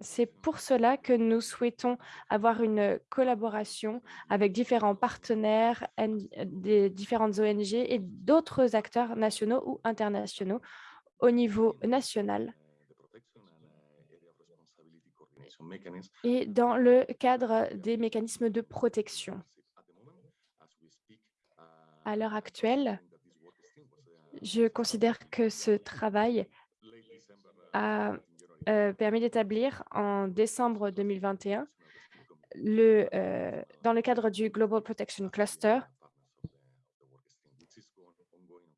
C'est pour cela que nous souhaitons avoir une collaboration avec différents partenaires, des différentes ONG et d'autres acteurs nationaux ou internationaux au niveau national et dans le cadre des mécanismes de protection. À l'heure actuelle, je considère que ce travail a euh, permis d'établir en décembre 2021, le, euh, dans le cadre du Global Protection Cluster,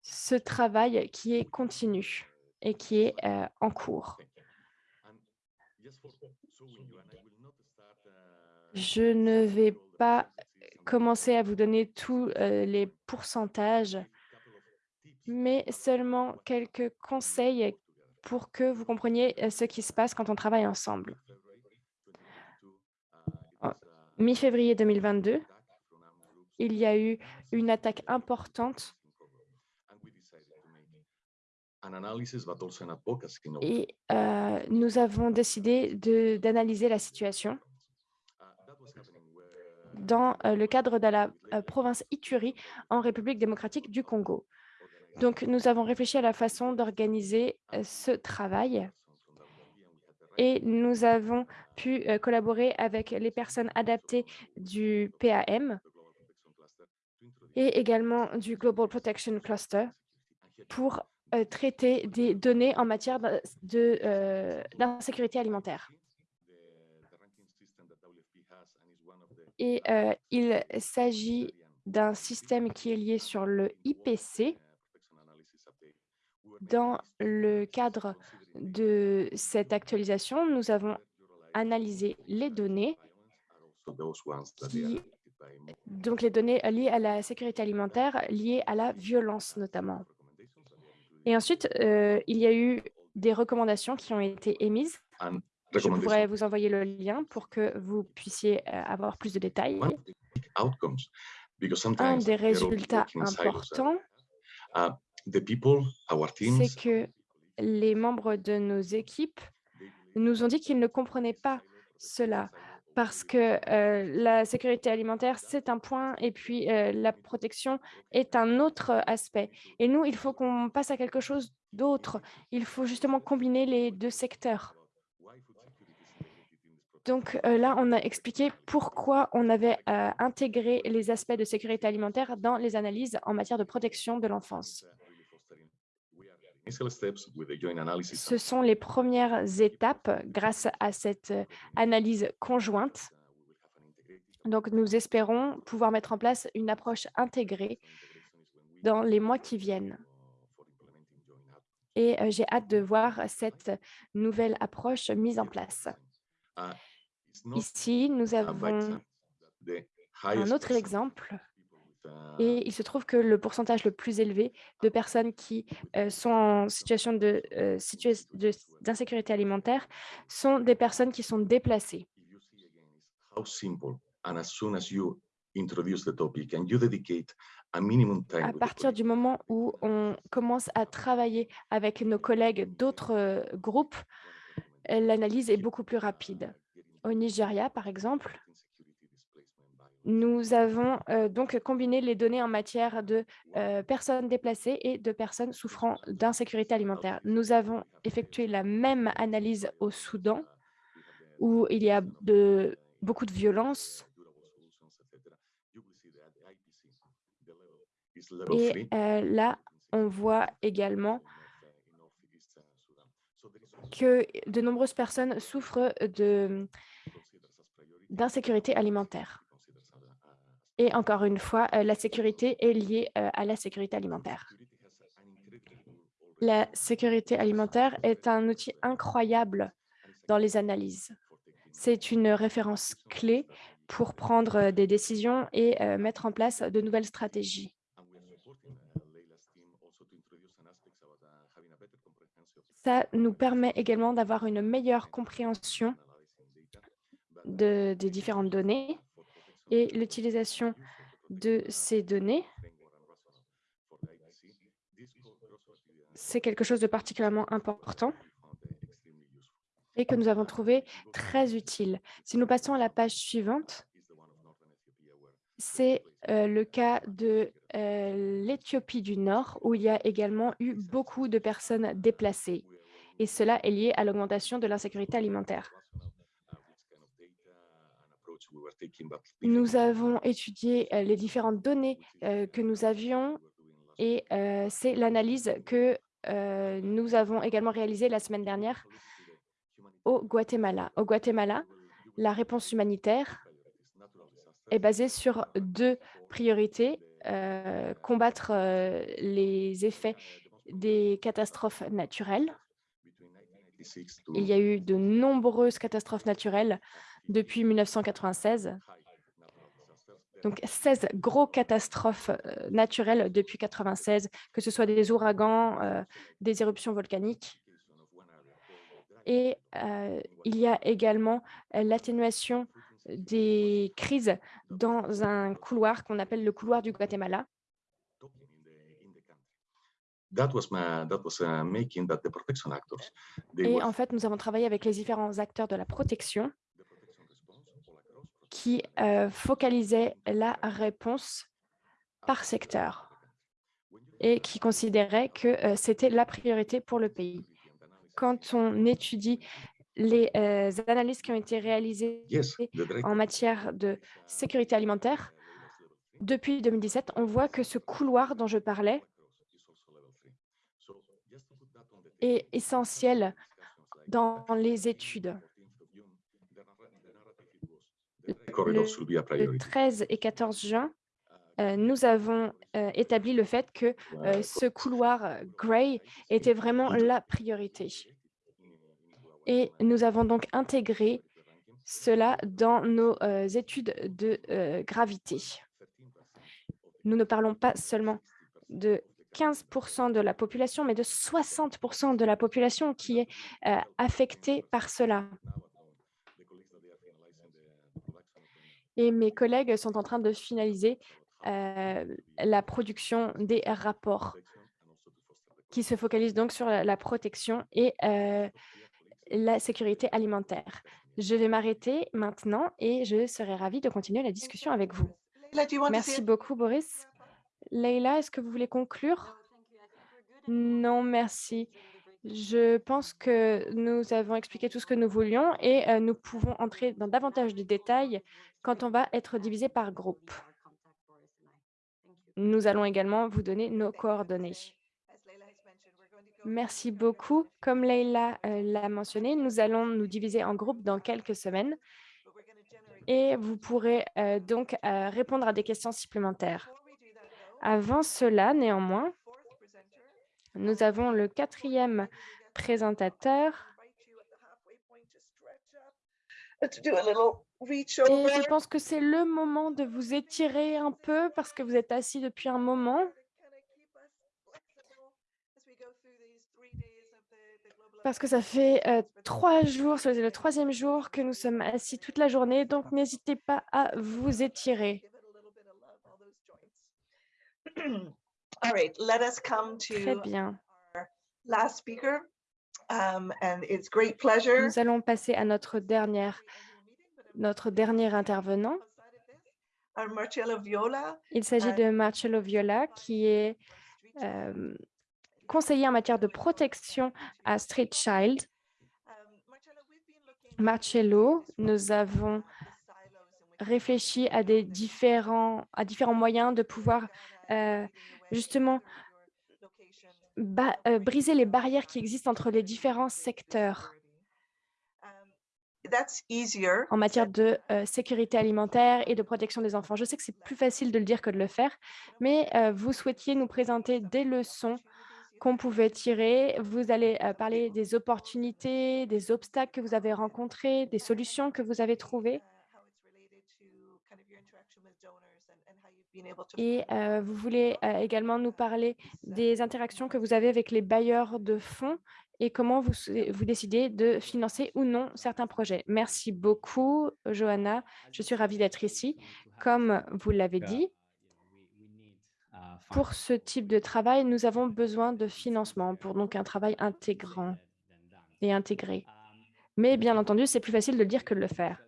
ce travail qui est continu et qui est euh, en cours. Je ne vais pas commencer à vous donner tous les pourcentages, mais seulement quelques conseils pour que vous compreniez ce qui se passe quand on travaille ensemble. Mi-février 2022, il y a eu une attaque importante et nous avons décidé d'analyser la situation dans le cadre de la province Ituri en République démocratique du Congo. Donc, nous avons réfléchi à la façon d'organiser ce travail et nous avons pu collaborer avec les personnes adaptées du PAM et également du Global Protection Cluster pour traiter des données en matière d'insécurité alimentaire. Et il s'agit d'un système qui est lié sur le IPC, dans le cadre de cette actualisation, nous avons analysé les données, donc les données liées à la sécurité alimentaire, liées à la violence notamment. Et ensuite, euh, il y a eu des recommandations qui ont été émises. Je pourrais vous envoyer le lien pour que vous puissiez euh, avoir plus de détails. Un des résultats importants c'est que les membres de nos équipes nous ont dit qu'ils ne comprenaient pas cela parce que la sécurité alimentaire, c'est un point et puis la protection est un autre aspect. Et nous, il faut qu'on passe à quelque chose d'autre. Il faut justement combiner les deux secteurs. Donc là, on a expliqué pourquoi on avait intégré les aspects de sécurité alimentaire dans les analyses en matière de protection de l'enfance. Ce sont les premières étapes grâce à cette euh, analyse conjointe. Donc, nous espérons pouvoir mettre en place une approche intégrée dans les mois qui viennent. Et euh, j'ai hâte de voir cette nouvelle approche mise en place. Ici, nous avons un autre exemple et il se trouve que le pourcentage le plus élevé de personnes qui sont en situation d'insécurité alimentaire sont des personnes qui sont déplacées. À partir du moment où on commence à travailler avec nos collègues d'autres groupes, l'analyse est beaucoup plus rapide. Au Nigeria, par exemple, nous avons donc combiné les données en matière de personnes déplacées et de personnes souffrant d'insécurité alimentaire. Nous avons effectué la même analyse au Soudan, où il y a de, beaucoup de violence. Et euh, là, on voit également que de nombreuses personnes souffrent d'insécurité alimentaire. Et encore une fois, euh, la sécurité est liée euh, à la sécurité alimentaire. La sécurité alimentaire est un outil incroyable dans les analyses. C'est une référence clé pour prendre des décisions et euh, mettre en place de nouvelles stratégies. Ça nous permet également d'avoir une meilleure compréhension de, des différentes données et l'utilisation de ces données, c'est quelque chose de particulièrement important et que nous avons trouvé très utile. Si nous passons à la page suivante, c'est euh, le cas de euh, l'Éthiopie du Nord, où il y a également eu beaucoup de personnes déplacées. Et cela est lié à l'augmentation de l'insécurité alimentaire. Nous avons étudié euh, les différentes données que nous avions et c'est l'analyse que nous avons également réalisée la semaine dernière au Guatemala. Au Guatemala, la réponse humanitaire est basée sur deux priorités, euh, combattre euh, les effets des catastrophes naturelles. Il y a eu de nombreuses catastrophes naturelles depuis 1996. Donc 16 gros catastrophes euh, naturelles depuis 1996, que ce soit des ouragans, des éruptions volcaniques. Et il y a également l'atténuation des crises dans un couloir qu'on appelle le couloir du Guatemala. Et en fait, nous avons travaillé avec les différents acteurs de la protection qui focalisaient la réponse par secteur et qui considéraient que c'était la priorité pour le pays quand on étudie les euh, analyses qui ont été réalisées en matière de sécurité alimentaire, depuis 2017, on voit que ce couloir dont je parlais est essentiel dans les études. Le, 13 et 14 juin, euh, nous avons euh, établi le fait que ce couloir Gray était vraiment la priorité. Et nous avons donc intégré cela dans nos euh, études de euh, gravité. Nous ne parlons pas seulement de 15% de la population, mais de 60% de la population qui est euh, affectée par cela. Et mes collègues sont en train de finaliser la production des rapports qui se focalisent donc sur la, protection et la sécurité alimentaire. Je vais m'arrêter maintenant et je serai ravie de continuer la discussion avec vous. Merci beaucoup, Boris. Leïla, est-ce que vous voulez conclure? Non, merci. Je pense que nous avons expliqué tout ce que nous voulions et euh, nous pouvons entrer dans davantage de détails quand on va être divisé par groupe. Nous allons également vous donner nos coordonnées. Merci beaucoup. Comme Leïla euh, l'a mentionné, nous allons nous diviser en groupes dans quelques semaines et vous pourrez euh, donc répondre à des questions supplémentaires. Avant cela, néanmoins, nous avons le quatrième présentateur. Et je pense que c'est le moment de vous étirer un peu parce que vous êtes assis depuis un moment. parce que ça fait trois jours, c'est le troisième jour que nous sommes assis toute la journée, donc n'hésitez pas à vous étirer. Très bien. Um, nous allons passer à notre dernière, notre dernier intervenant. Il s'agit de Marcello Viola, qui est conseiller en matière de protection à Street Child. Marcello, nous avons réfléchi à, des différents, à différents moyens de pouvoir euh, justement euh, briser les barrières qui existent entre les différents secteurs en matière de euh, sécurité alimentaire et de protection des enfants. Je sais que c'est plus facile de le dire que de le faire, mais vous souhaitiez nous présenter des leçons qu'on pouvait tirer. Vous allez parler des opportunités, des obstacles que vous avez rencontrés, des solutions que vous avez trouvées. Et euh, vous voulez euh, également nous parler des interactions que vous avez avec les bailleurs de fonds et comment vous, vous décidez de financer ou non certains projets. Merci beaucoup, Johanna. Je suis ravie d'être ici. Comme vous l'avez dit, pour ce type de travail, nous avons besoin de financement pour donc un travail intégrant et intégré. Mais bien entendu, c'est plus facile de le dire que de le faire.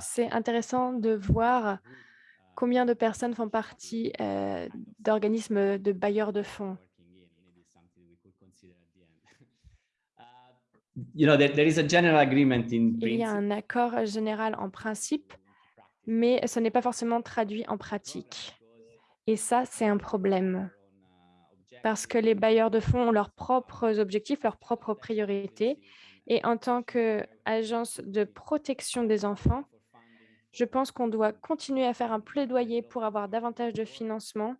C'est intéressant de voir combien de personnes font partie euh, d'organismes de bailleurs de fonds. Il y a principle. un accord général en principe, mais ce n'est pas forcément traduit en pratique. Et ça, c'est un problème parce que les bailleurs de fonds ont leurs propres objectifs, leurs propres priorités. Et en tant qu'agence de protection des enfants, je pense qu'on doit continuer à faire un plaidoyer pour avoir davantage de financement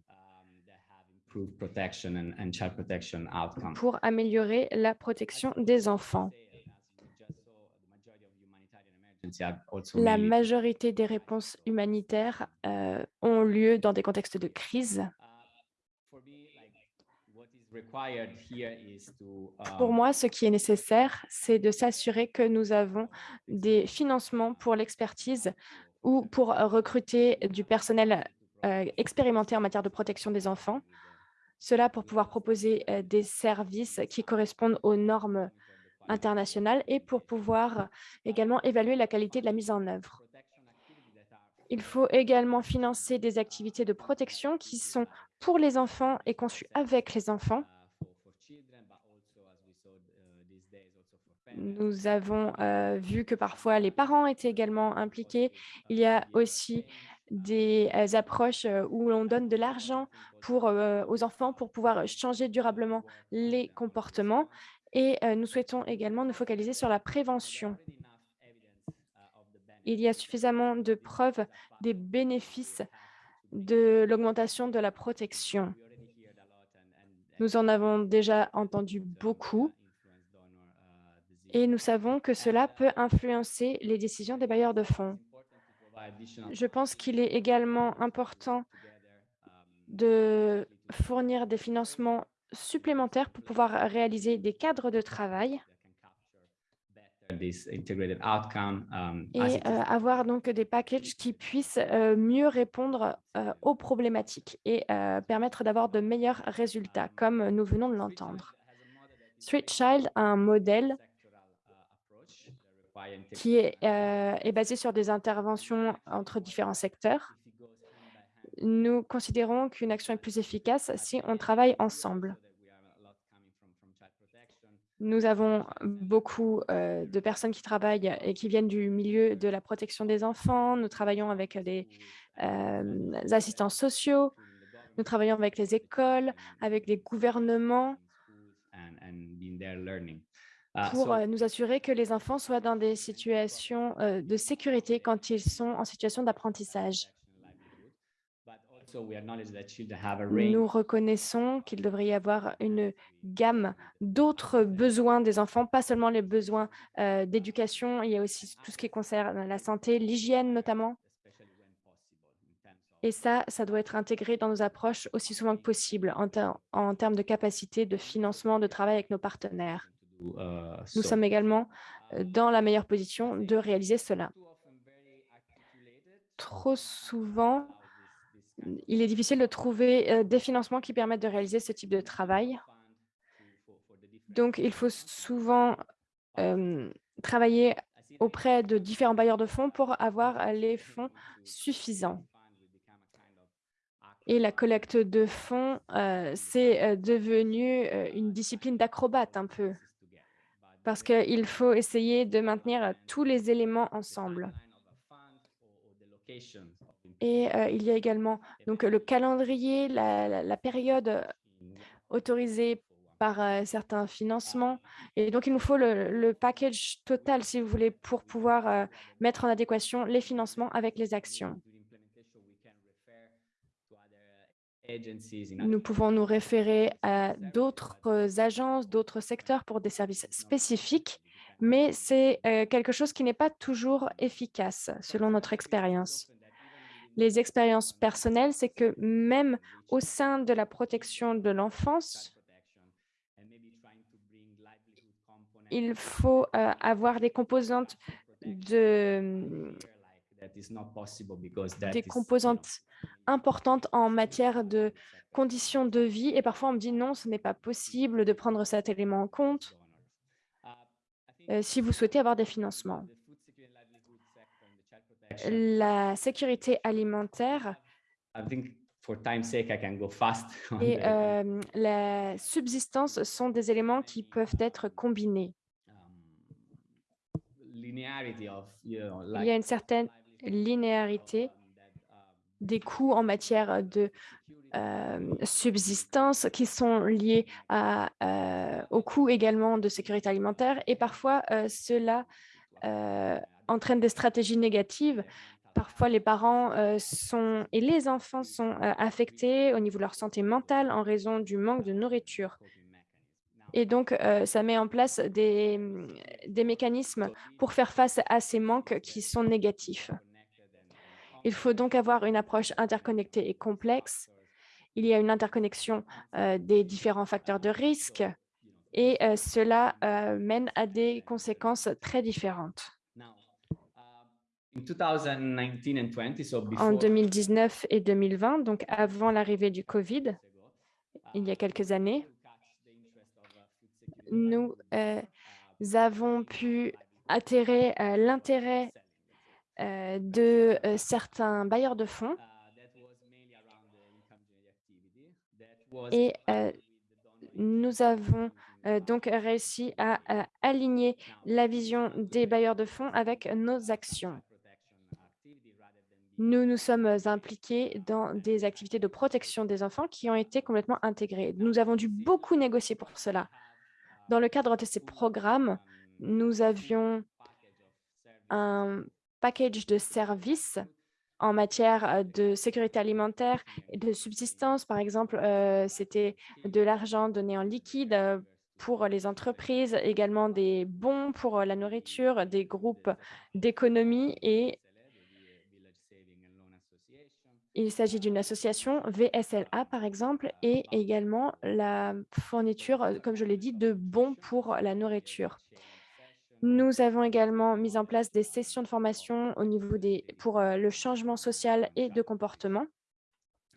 pour améliorer la protection des enfants. La majorité des réponses humanitaires euh, ont lieu dans des contextes de crise. Pour moi, ce qui est nécessaire, c'est de s'assurer que nous avons des financements pour l'expertise ou pour recruter du personnel euh, expérimenté en matière de protection des enfants. Cela pour pouvoir proposer euh, des services qui correspondent aux normes internationales et pour pouvoir également évaluer la qualité de la mise en œuvre. Il faut également financer des activités de protection qui sont pour les enfants et conçues avec les enfants. Nous avons euh, vu que parfois les parents étaient également impliqués. Il y a aussi des euh, approches euh, où l'on donne de l'argent aux enfants pour pouvoir changer durablement les comportements. Et nous souhaitons également nous focaliser sur la prévention. Il y a suffisamment de preuves des bénéfices de l'augmentation de la protection. Nous en avons déjà entendu beaucoup et nous savons que cela peut influencer les décisions des bailleurs de fonds. Je pense qu'il est également important de fournir des financements supplémentaires pour pouvoir réaliser des cadres de travail This integrated outcome, um, et it euh, avoir donc des packages qui puissent euh, mieux répondre euh, aux problématiques et permettre d'avoir de meilleurs résultats, comme nous venons de l'entendre. Street Child a un modèle qui est, euh, est basé sur des interventions entre différents secteurs. Nous considérons qu'une action est plus efficace si on travaille ensemble. Nous avons beaucoup euh, de personnes qui travaillent et qui viennent du milieu de la protection des enfants. Nous travaillons avec des euh, assistants sociaux. Nous travaillons avec les écoles, avec les gouvernements pour euh, nous assurer que les enfants soient dans des situations de sécurité quand ils sont en situation d'apprentissage. but also we acknowledge that children have a range Nous reconnaissons qu'il devrait y avoir une gamme d'autres besoins des enfants, pas seulement les besoins euh, d'éducation, il y a aussi tout ce qui concerne la santé, l'hygiène notamment. Et ça, ça doit être intégré dans nos approches aussi souvent que possible en, en termes de capacité de financement de travail avec nos partenaires. Nous so. sommes également euh, dans la meilleure position de réaliser cela. Trop souvent, about this- this kind of il est difficile de trouver euh, des financements qui permettent de réaliser ce type de travail. Donc, il faut souvent euh, travailler auprès de différents bailleurs de fonds pour avoir les fonds suffisants. Et la collecte de fonds, euh, c'est devenu une discipline d'acrobate un peu, parce qu'il faut essayer de maintenir tous les éléments ensemble. Et il y a également donc, le calendrier, la, période autorisée par certains financements. Et donc, il nous faut le, package total, si vous voulez, pour pouvoir mettre en adéquation les financements avec les actions. Nous pouvons nous référer à d'autres agences, d'autres secteurs pour des services spécifiques, mais c'est quelque chose qui n'est pas toujours efficace selon notre expérience. Les expériences personnelles, c'est que même au sein de la protection de l'enfance, il faut euh, avoir des composantes de, des composantes importantes en matière de conditions de vie. Et parfois, on me dit non, ce n'est pas possible de prendre cet élément en compte euh, si vous souhaitez avoir des financements. La sécurité alimentaire. Et euh, la subsistance sont des éléments qui peuvent être combinés. Il y a une certaine linéarité des coûts en matière de euh, subsistance qui sont liés à, euh, aux coûts également de sécurité alimentaire. Et parfois euh, cela entraîne des stratégies négatives. Parfois, les parents euh, sont et les enfants sont euh, affectés au niveau de leur santé mentale en raison du manque de nourriture. Et donc, euh, ça met en place des, des mécanismes pour faire face à ces manques qui sont négatifs. Il faut donc avoir une approche interconnectée et complexe. Il y a une interconnexion des différents facteurs de risque et cela mène à des conséquences très différentes. En 2019 et 2020, donc avant l'arrivée du Covid, il y a quelques années, nous euh, avons pu atterrer euh, l'intérêt euh, de certains bailleurs de fonds et nous avons donc réussi à, à aligner la vision des bailleurs de fonds avec nos actions. Nous nous sommes impliqués dans des activités de protection des enfants qui ont été complètement intégrées. Nous avons dû beaucoup négocier pour cela. Dans le cadre de ces programmes, nous avions un package de services en matière de sécurité alimentaire et de subsistance. Par exemple, euh, c'était de l'argent donné en liquide euh, pour les entreprises, également des bons pour la nourriture, des groupes d'économie et il s'agit d'une association VSLA, par exemple, et également la fourniture, euh, comme je l'ai dit, de bons pour la nourriture. Nous avons également mis en place des sessions de formation au niveau des, pour euh, le changement social et de comportement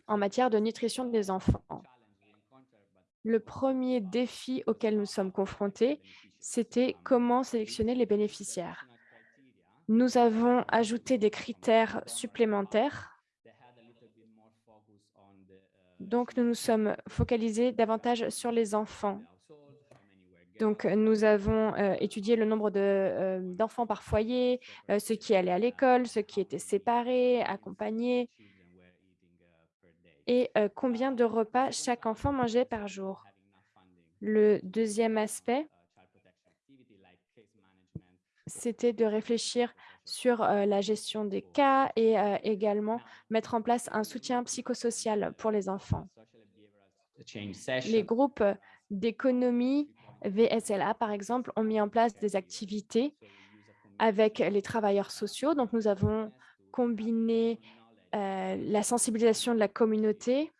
en matière de nutrition des enfants. Le premier défi auquel nous sommes confrontés, c'était comment sélectionner les bénéficiaires. Nous avons ajouté des critères supplémentaires donc, nous nous sommes focalisés davantage sur les enfants. Donc, nous avons euh, étudié le nombre euh, d'enfants par foyer, euh, ceux qui allaient à l'école, ceux qui étaient séparés, accompagnés, et combien de repas chaque enfant mangeait par jour? Le deuxième aspect, c'était de réfléchir sur euh, la gestion des cas et euh, également mettre en place un soutien psychosocial pour les enfants. Les groupes d'économie VSLA, par exemple, ont mis en place des activités avec les travailleurs sociaux. Donc, nous avons combiné euh, la sensibilisation de la communauté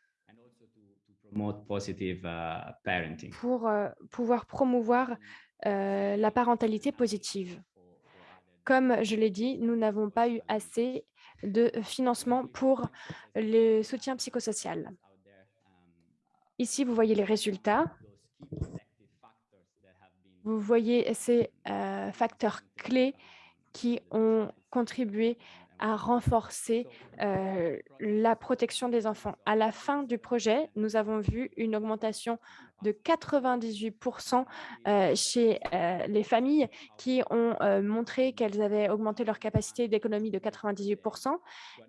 pour euh, pouvoir promouvoir euh, la parentalité positive. Comme je l'ai dit, nous n'avons pas eu assez de financement pour le soutien psychosocial. Ici, vous voyez les résultats. Vous voyez ces euh, facteurs clés qui ont contribué à renforcer euh, la protection des enfants. À la fin du projet, nous avons vu une augmentation de 98% euh, chez euh, les familles qui ont montré qu'elles avaient augmenté leur capacité d'économie de 98%.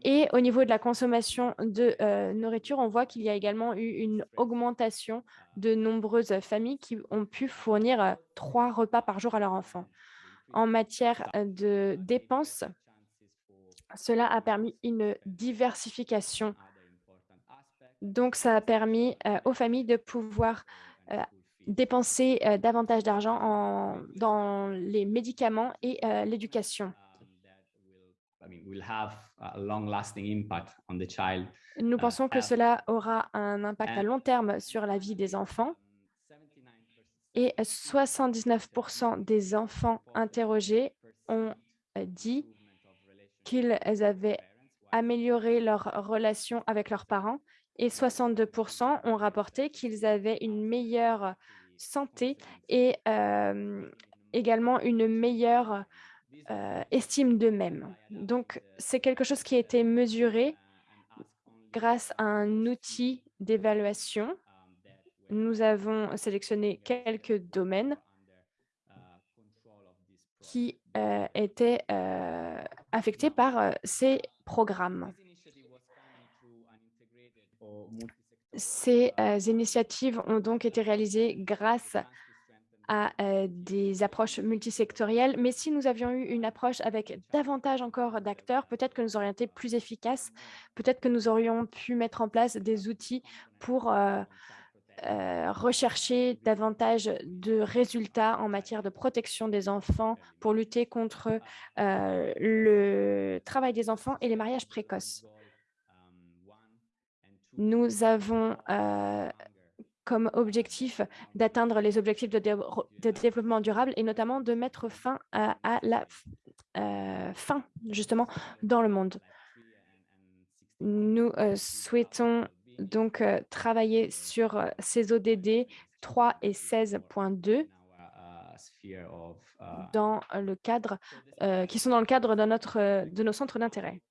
Et au niveau de la consommation de nourriture, on voit qu'il y a également eu une augmentation de nombreuses familles qui ont pu fournir trois repas par jour à leurs enfants. En matière de dépenses, cela a permis une diversification. Donc, ça a permis aux familles de pouvoir dépenser davantage d'argent dans les médicaments et l'éducation. Nous pensons que cela aura un impact à long terme sur la vie des enfants. Et 79% des enfants interrogés ont dit qu'ils avaient amélioré leur relation avec leurs parents et 62% ont rapporté qu'ils avaient une meilleure santé et également une meilleure estime d'eux-mêmes. Donc, c'est quelque chose qui a été mesuré grâce à un outil d'évaluation. Nous avons sélectionné quelques domaines qui étaient affectés par ces programmes. Ces initiatives ont donc été réalisées grâce à des approches multisectorielles, mais si nous avions eu une approche avec davantage encore d'acteurs, peut-être que nous aurions été plus efficaces, peut-être que nous aurions pu mettre en place des outils pour euh, rechercher davantage de résultats en matière de protection des enfants pour lutter contre euh, le travail des enfants et les mariages précoces. Nous avons euh, comme objectif d'atteindre les objectifs de, développement durable et notamment de mettre fin à, la faim, justement, dans le monde. Nous souhaitons donc travailler sur ces ODD 3 et 16.2 dans le cadre, qui sont dans le cadre de, notre, de nos centres d'intérêt.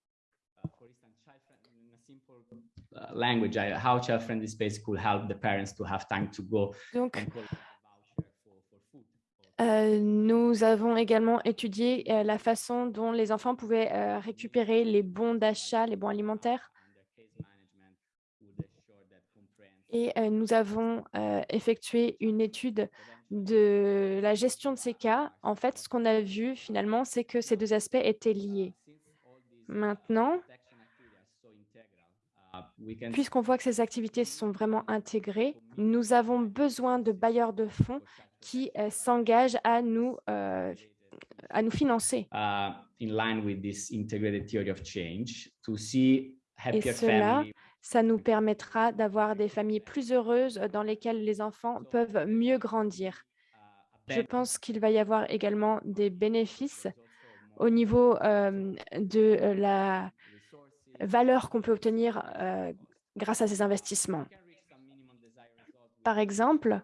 Donc, nous avons également étudié la façon dont les enfants pouvaient récupérer les bons d'achat, les bons alimentaires et nous avons effectué une étude de la gestion de ces cas. En fait, ce qu'on a vu finalement, c'est que ces deux aspects étaient liés. Maintenant, puisqu'on voit que ces activités sont vraiment intégrées, nous avons besoin de bailleurs de fonds qui s'engagent à nous à nous financer. Et cela ça nous permettra d'avoir des familles plus heureuses dans lesquelles les enfants peuvent mieux grandir. Je pense qu'il va y avoir également des bénéfices au niveau de la valeur qu'on peut obtenir grâce à ces investissements. Par exemple,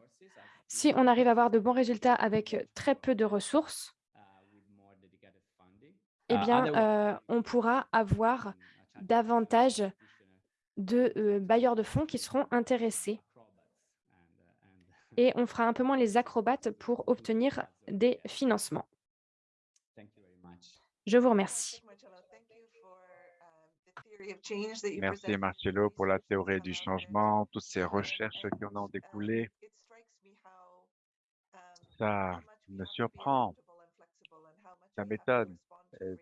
si on arrive à avoir de bons résultats avec très peu de ressources, eh bien, on pourra avoir davantage de bailleurs de fonds qui seront intéressés. Et on fera un peu moins les acrobates pour obtenir des financements. Je vous remercie. Merci Marcello pour la théorie du changement, toutes ces recherches qui en ont découlé. Ça me surprend, ça m'étonne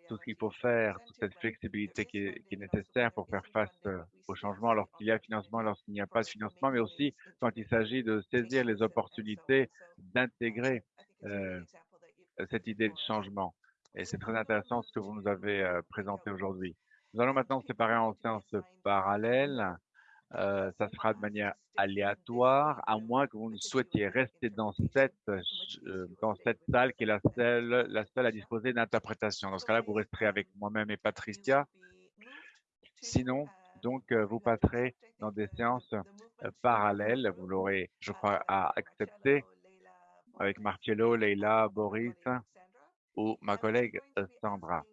tout ce qu'il faut faire, toute cette flexibilité qui est, nécessaire pour faire face au changement lorsqu'il y a financement, lorsqu'il n'y a pas de financement, mais aussi quand il s'agit de saisir les opportunités d'intégrer cette idée de changement. Et c'est très intéressant ce que vous nous avez présenté aujourd'hui. Nous allons maintenant séparer en séances parallèles. Euh, ça sera de manière aléatoire, à moins que vous ne souhaitiez rester dans cette, euh, dans cette salle qui est la seule, la seule à disposer d'interprétation. Dans ce cas-là, vous resterez avec moi-même et Patricia. Sinon, donc, euh, vous passerez dans des séances parallèles. Vous l'aurez, je crois, à accepter avec Marcello, Leila, Boris ou ma collègue Sandra.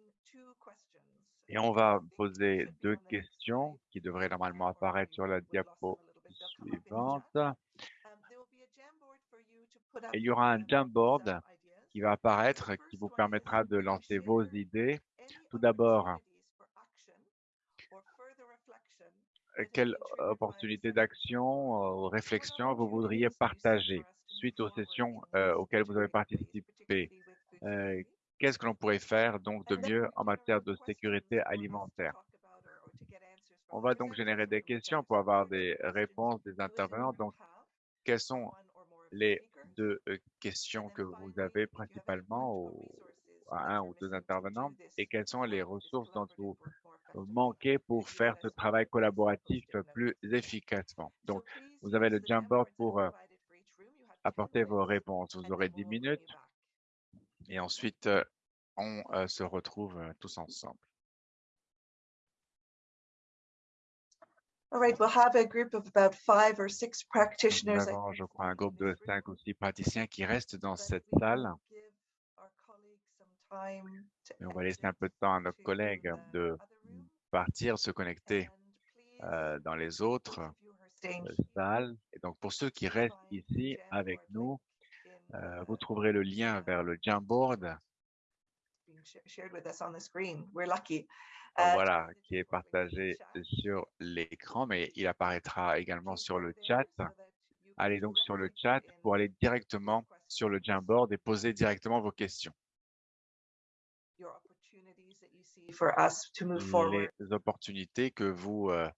Et on va poser deux questions qui devraient normalement apparaître sur la diapo suivante. Il y aura un Jamboard qui va apparaître, qui vous permettra de lancer vos idées. Tout d'abord, quelle opportunité d'action ou réflexion vous voudriez partager suite aux sessions euh, auxquelles vous avez participé? Euh, Qu'est-ce que l'on pourrait faire donc de mieux en matière de sécurité alimentaire? On va donc générer des questions pour avoir des réponses des intervenants. Donc, quelles sont les deux euh, questions que vous avez principalement à un ou deux intervenants et quelles sont les ressources dont vous manquez pour faire ce travail collaboratif plus efficacement? Donc, vous avez le Jamboard pour euh, apporter vos réponses. Vous aurez 10 minutes et ensuite, on se retrouve tous ensemble. All right, we'll have a group of about five or six Nous practitioners. I avons, je crois, un groupe de in cinq ou six praticiens qui restent dans cette salle. Et on va laisser un peu de temps à nos collègues de partir, se connecter euh, dans les autres salles. Et donc, pour ceux qui restent ici avec nous, euh, the- vous trouverez le lien vers le Jamboard, being sh- shared with us on the screen. We're lucky. euh, Uh, voilà, qui est partagé sur l'écran, mais il apparaîtra également sur le chat. Allez donc sur le chat pour aller directement sur le Jamboard et poser directement vos questions. Les opportunités que vous euh,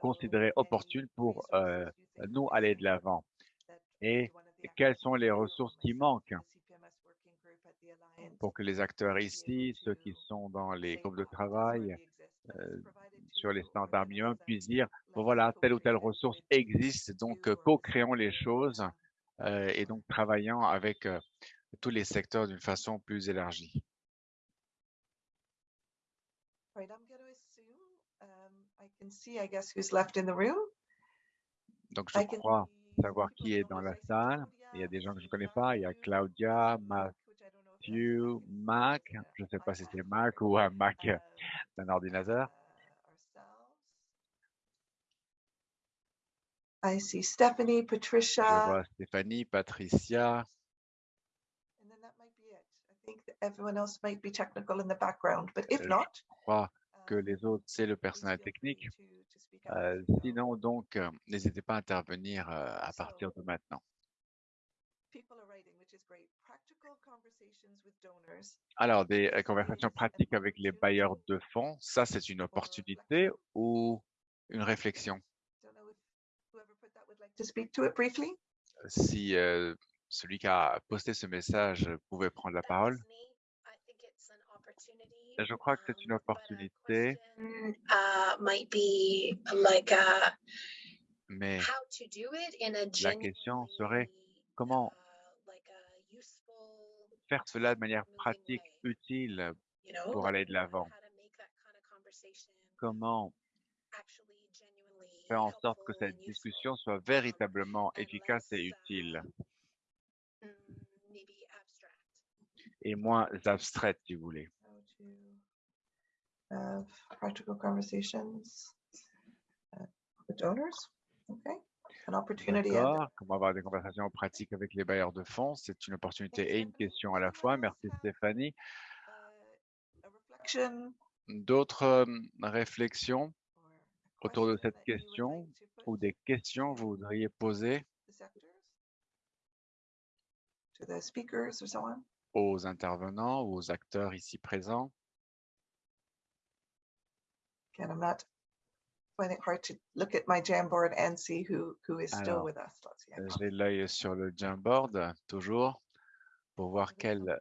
considérez opportunes pour euh, nous aller de l'avant. that Et quelles sont les ressources qui manquent pour que les acteurs ici, ceux qui sont dans les say, groupes de "Ah, this travail, euh, sur les you," or standards minimums, um, puissent dire, bon voilà, telle ou telle ressource with existe, donc euh, co-créons les choses euh, et donc travaillant avec euh, tous les secteurs d'une façon plus élargie. Um. Donc je crois savoir qui est dans la I see salle. Il y a des gens que je ne connais pas. Il y a Claudia, Matthew, Mac Je ne sais pas si c'est Mac ou un Mac d'un ordinateur. I see Stephanie, Je Patricia, vois Stéphanie, Patricia. and then that might be it. I think that everyone else might be technical in the background, but if je not, crois que les autres, c'est le personnel technique. Euh, sinon, donc, euh, n'hésitez pas à intervenir euh, à partir de maintenant. Alors, des conversations pratiques avec les bailleurs de fonds, ça, c'est une or opportunité ou une réflexion? Si euh, celui qui a posté ce message pouvait prendre la parole. Je crois que c'est une opportunité, uh, be like uh, mais la question serait comment uh, faire cela de manière pratique, utile pour aller de l'avant. Comment faire en sorte que cette discussion soit véritablement efficace et utile uh, mm, et moins abstraite, si vous voulez. Practical conversations uh, with donors. Okay, an opportunity. and a- D'accord. Comment avoir des conversations pratiques avec les bailleurs de fonds? C'est une opportunité et une question à la fois. Merci Stéphanie. uh, D'autres euh, réflexions autour de cette question ou des questions que vous voudriez poser to the sectors, to the speakers or so on? aux intervenants ou aux acteurs ici présents? Again, I'm not finding it hard to look at my Jamboard and see who who is still Alors, with us. Let's see. I Euh, J'ai l'œil sur le Jamboard, toujours, pour voir quel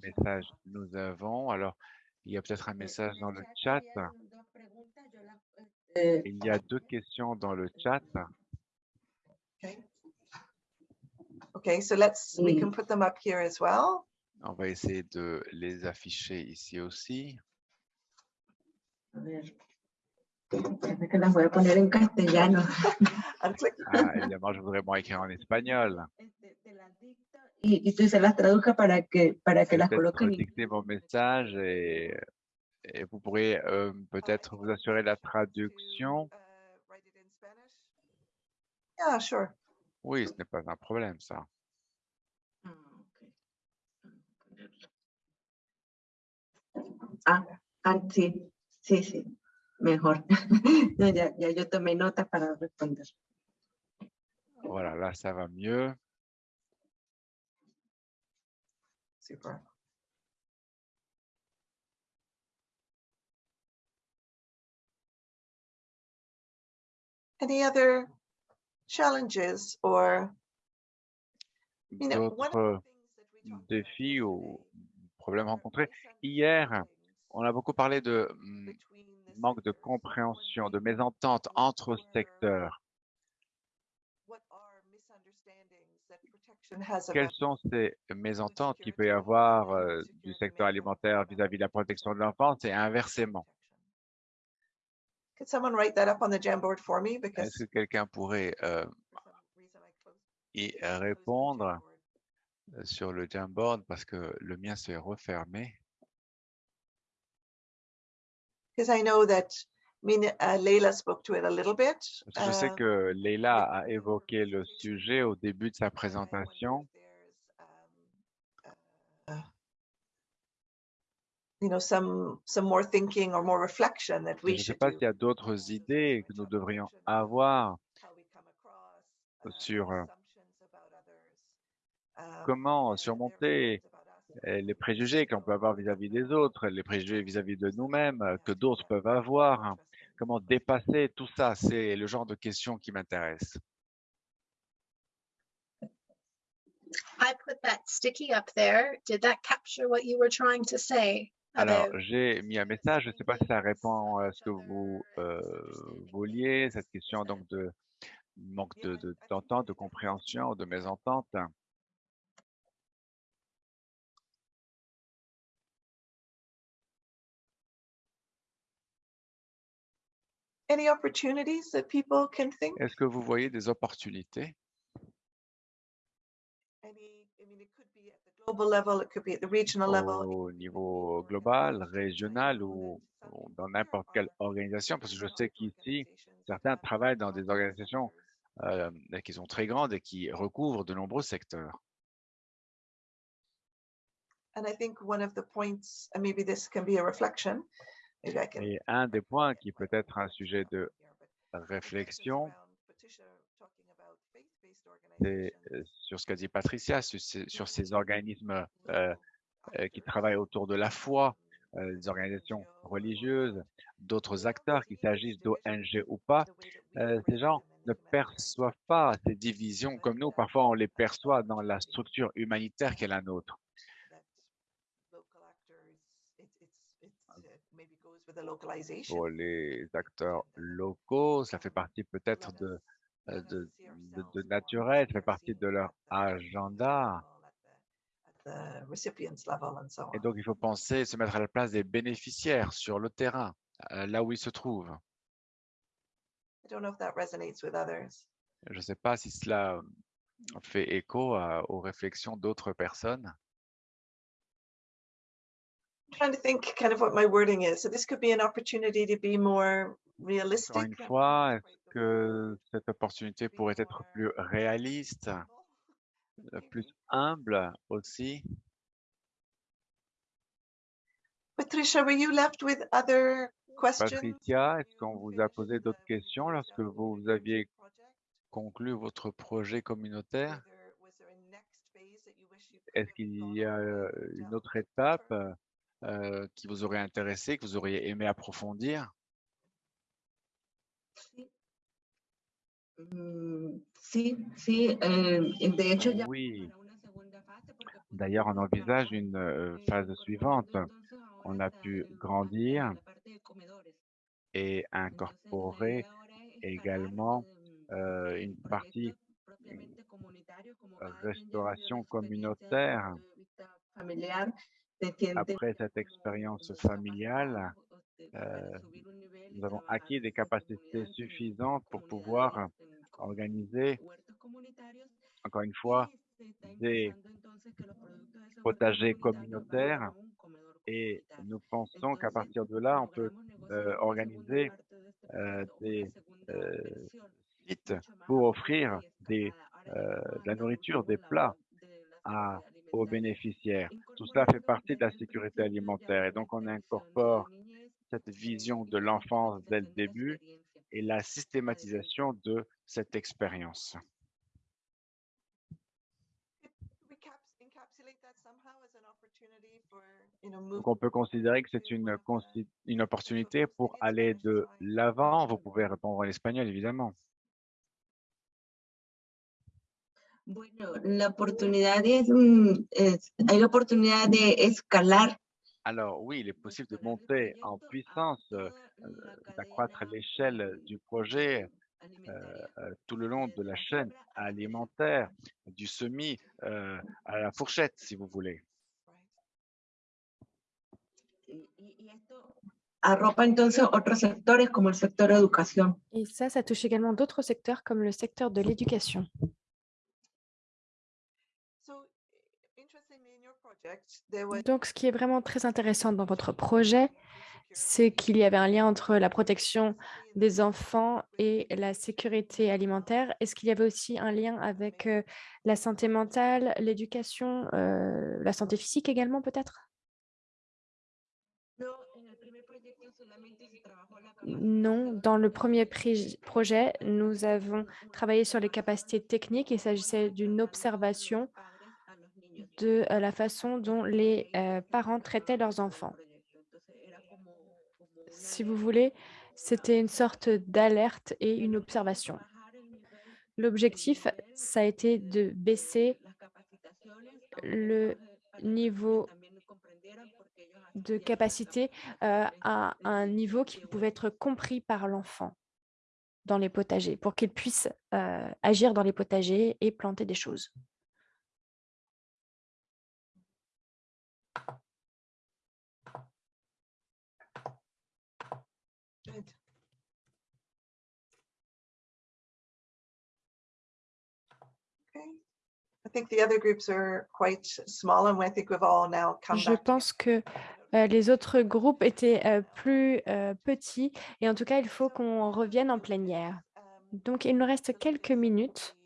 message nous avons. Alors, il y a peut-être un message dans le chat Il y a deux questions dans le chat. Okay. Okay, so let's we can put them up here as well. On va essayer de les afficher ici aussi. a ver, espérame que las voy a poner en castellano. Ah, évidemment, je voudrais écrire en espagnol. Y, y tú se las traduzca para que, para que las peut-être coloques en dicter mon message et Et vous pourriez euh, peut-être vous assurer la traduction. Yeah, sure. Oui, ce n'est pas un problème, ça. Ah. Ah, ah, sí, sí, sí, mejor. Ya, ya, ya yo tomé nota para responder. Voilà, là, ça va mieux. Super. Any other challenges or, you know, one of the D'autres things that we talked about défis ou problèmes rencontrés. Hier, on a beaucoup parlé de between the manque de compréhension, de mésentente entre secteurs. Quelles sont ces mésententes qu'il peut y avoir euh, du secteur alimentaire vis-à-vis de la protection de l'enfance et inversement? Est-ce que quelqu'un pourrait euh, y répondre sur le Jamboard parce que le mien s'est refermé? Because I know that, I mean, uh, Leila spoke to it a little bit. Parce que je sais uh, que Leila a évoqué le sujet au début de sa présentation. if there's, You know, some, some more thinking or more reflection that Je ne sais pas s'il y a d'autres idées que nous devrions avoir uh, sur euh, um, comment surmonter les préjugés que l'on peut avoir vis-à-vis des autres, les préjugés vis-à-vis de nous-mêmes euh, que d'autres peuvent avoir. Comment dépasser tout ça? C'est le genre de questions qui m'intéresse. I put that sticky up there. Did that capture what you were trying to say Alors, j'ai mis un message, je ne sais pas si ça répond à ce que vous euh, vouliez, cette question donc de manque de de- d'entente, de, compréhension, de mésentente. Any opportunities that people can think? Est-ce que vous voyez des opportunités? Any, I mean, it could be at the global level, it could be at the regional level. au niveau global, régional ou, ou dans n'importe quelle organisation? Parce que je sais qu'ici, certains travaillent dans des organisations euh, qui sont très grandes et qui recouvrent de nombreux secteurs. And I think one of the points, and maybe this can be a reflection. Et un des points qui peut être un sujet de réflexion, c'est euh, sur ce qu'a dit Patricia, sur ces, organismes euh, euh, qui travaillent autour de la foi, euh, des organisations religieuses, d'autres acteurs, qu'il s'agisse d'ONG ou pas. Ces gens ne perçoivent pas ces divisions comme nous. Parfois, on les perçoit dans la structure humanitaire qu'est la nôtre. Pour les acteurs locaux, ça fait partie peut-être de, euh, de, de, de naturel, ça fait partie de leur agenda. Et donc, il faut penser, se mettre à la place des bénéficiaires sur le terrain, euh, là où ils se trouvent. I don't know if that resonates with others. Je ne sais pas si cela fait écho à- aux réflexions d'autres personnes. Trying to think kind of what my wording is. So this could be an opportunity to be more Encore realistic. une fois, est-ce que cette opportunité pourrait être plus réaliste, euh, plus humble aussi? Patricia, were you left with other questions? Patricia, est-ce qu'on vous a posé d'autres questions lorsque vous aviez conclu votre projet communautaire? Est-ce qu'il y a euh, une autre étape? Euh, qui vous aurait intéressé, que vous auriez aimé approfondir? Mm, Sí, sí, eh, de hecho ya Oui. para una segunda fase porque pues, D'ailleurs, on envisage une euh, eh, phase suivante. segundo, entonces ahora On a está pu el- grandir la parte de comedores. et Entonces, la incorporer idea ahora es escalar, également eh, euh, une partie propiamente comunitario, como cada quien ya vivió restauration experiencia communautaire. vista familiar, Après cette expérience familiale, euh, nous avons acquis des capacités suffisantes pour pouvoir organiser, encore une fois, des potagers communautaires Et nous pensons qu'à partir de là, on peut euh, organiser euh, des sites pour offrir des, de la nourriture, des plats à, aux bénéficiaires. Tout cela fait partie de la sécurité alimentaire et donc on incorpore cette vision de l'enfance dès le début et la systématisation de cette expérience. Donc, on peut considérer que c'est une, une opportunité pour aller de l'avant. Vous pouvez répondre en espagnol, évidemment. Bueno, la oportunidad es, mm, es- hay la oportunidad de escalar. Alors oui, il est possible de monter en puissance, euh, d'accroître l'échelle du projet euh, tout le long de la chaîne alimentaire, du semis euh, à la fourchette, si vous voulez. Y- y- y esto arropa entonces otros sectores como el sector educación. Et ça, ça touche également d'autres secteurs comme le secteur de l'éducation. Donc, ce qui est vraiment très intéressant dans votre projet, c'est qu'il y avait un lien entre la protection des enfants et la sécurité alimentaire. Est-ce qu'il y avait aussi un lien avec euh, la santé mentale, l'éducation, euh, la santé physique également peut-être? Non, dans le premier projet, nous avons travaillé sur les capacités techniques. Il s'agissait d'une observation de euh, la façon dont les euh, parents traitaient leurs enfants. Si vous voulez, c'était une sorte d'alerte et une observation. L'objectif, ça a été de baisser le niveau de capacité euh, à un niveau qui pouvait être compris par l'enfant dans les potagers, pour qu'il puisse agir dans les potagers et planter des choses. Good. Okay. I think the other groups are quite small and I think we've all now come Je pense que euh, les autres groupes étaient euh, plus euh, petits et en tout cas, il faut qu'on revienne en plénière. Donc, il nous reste quelques minutes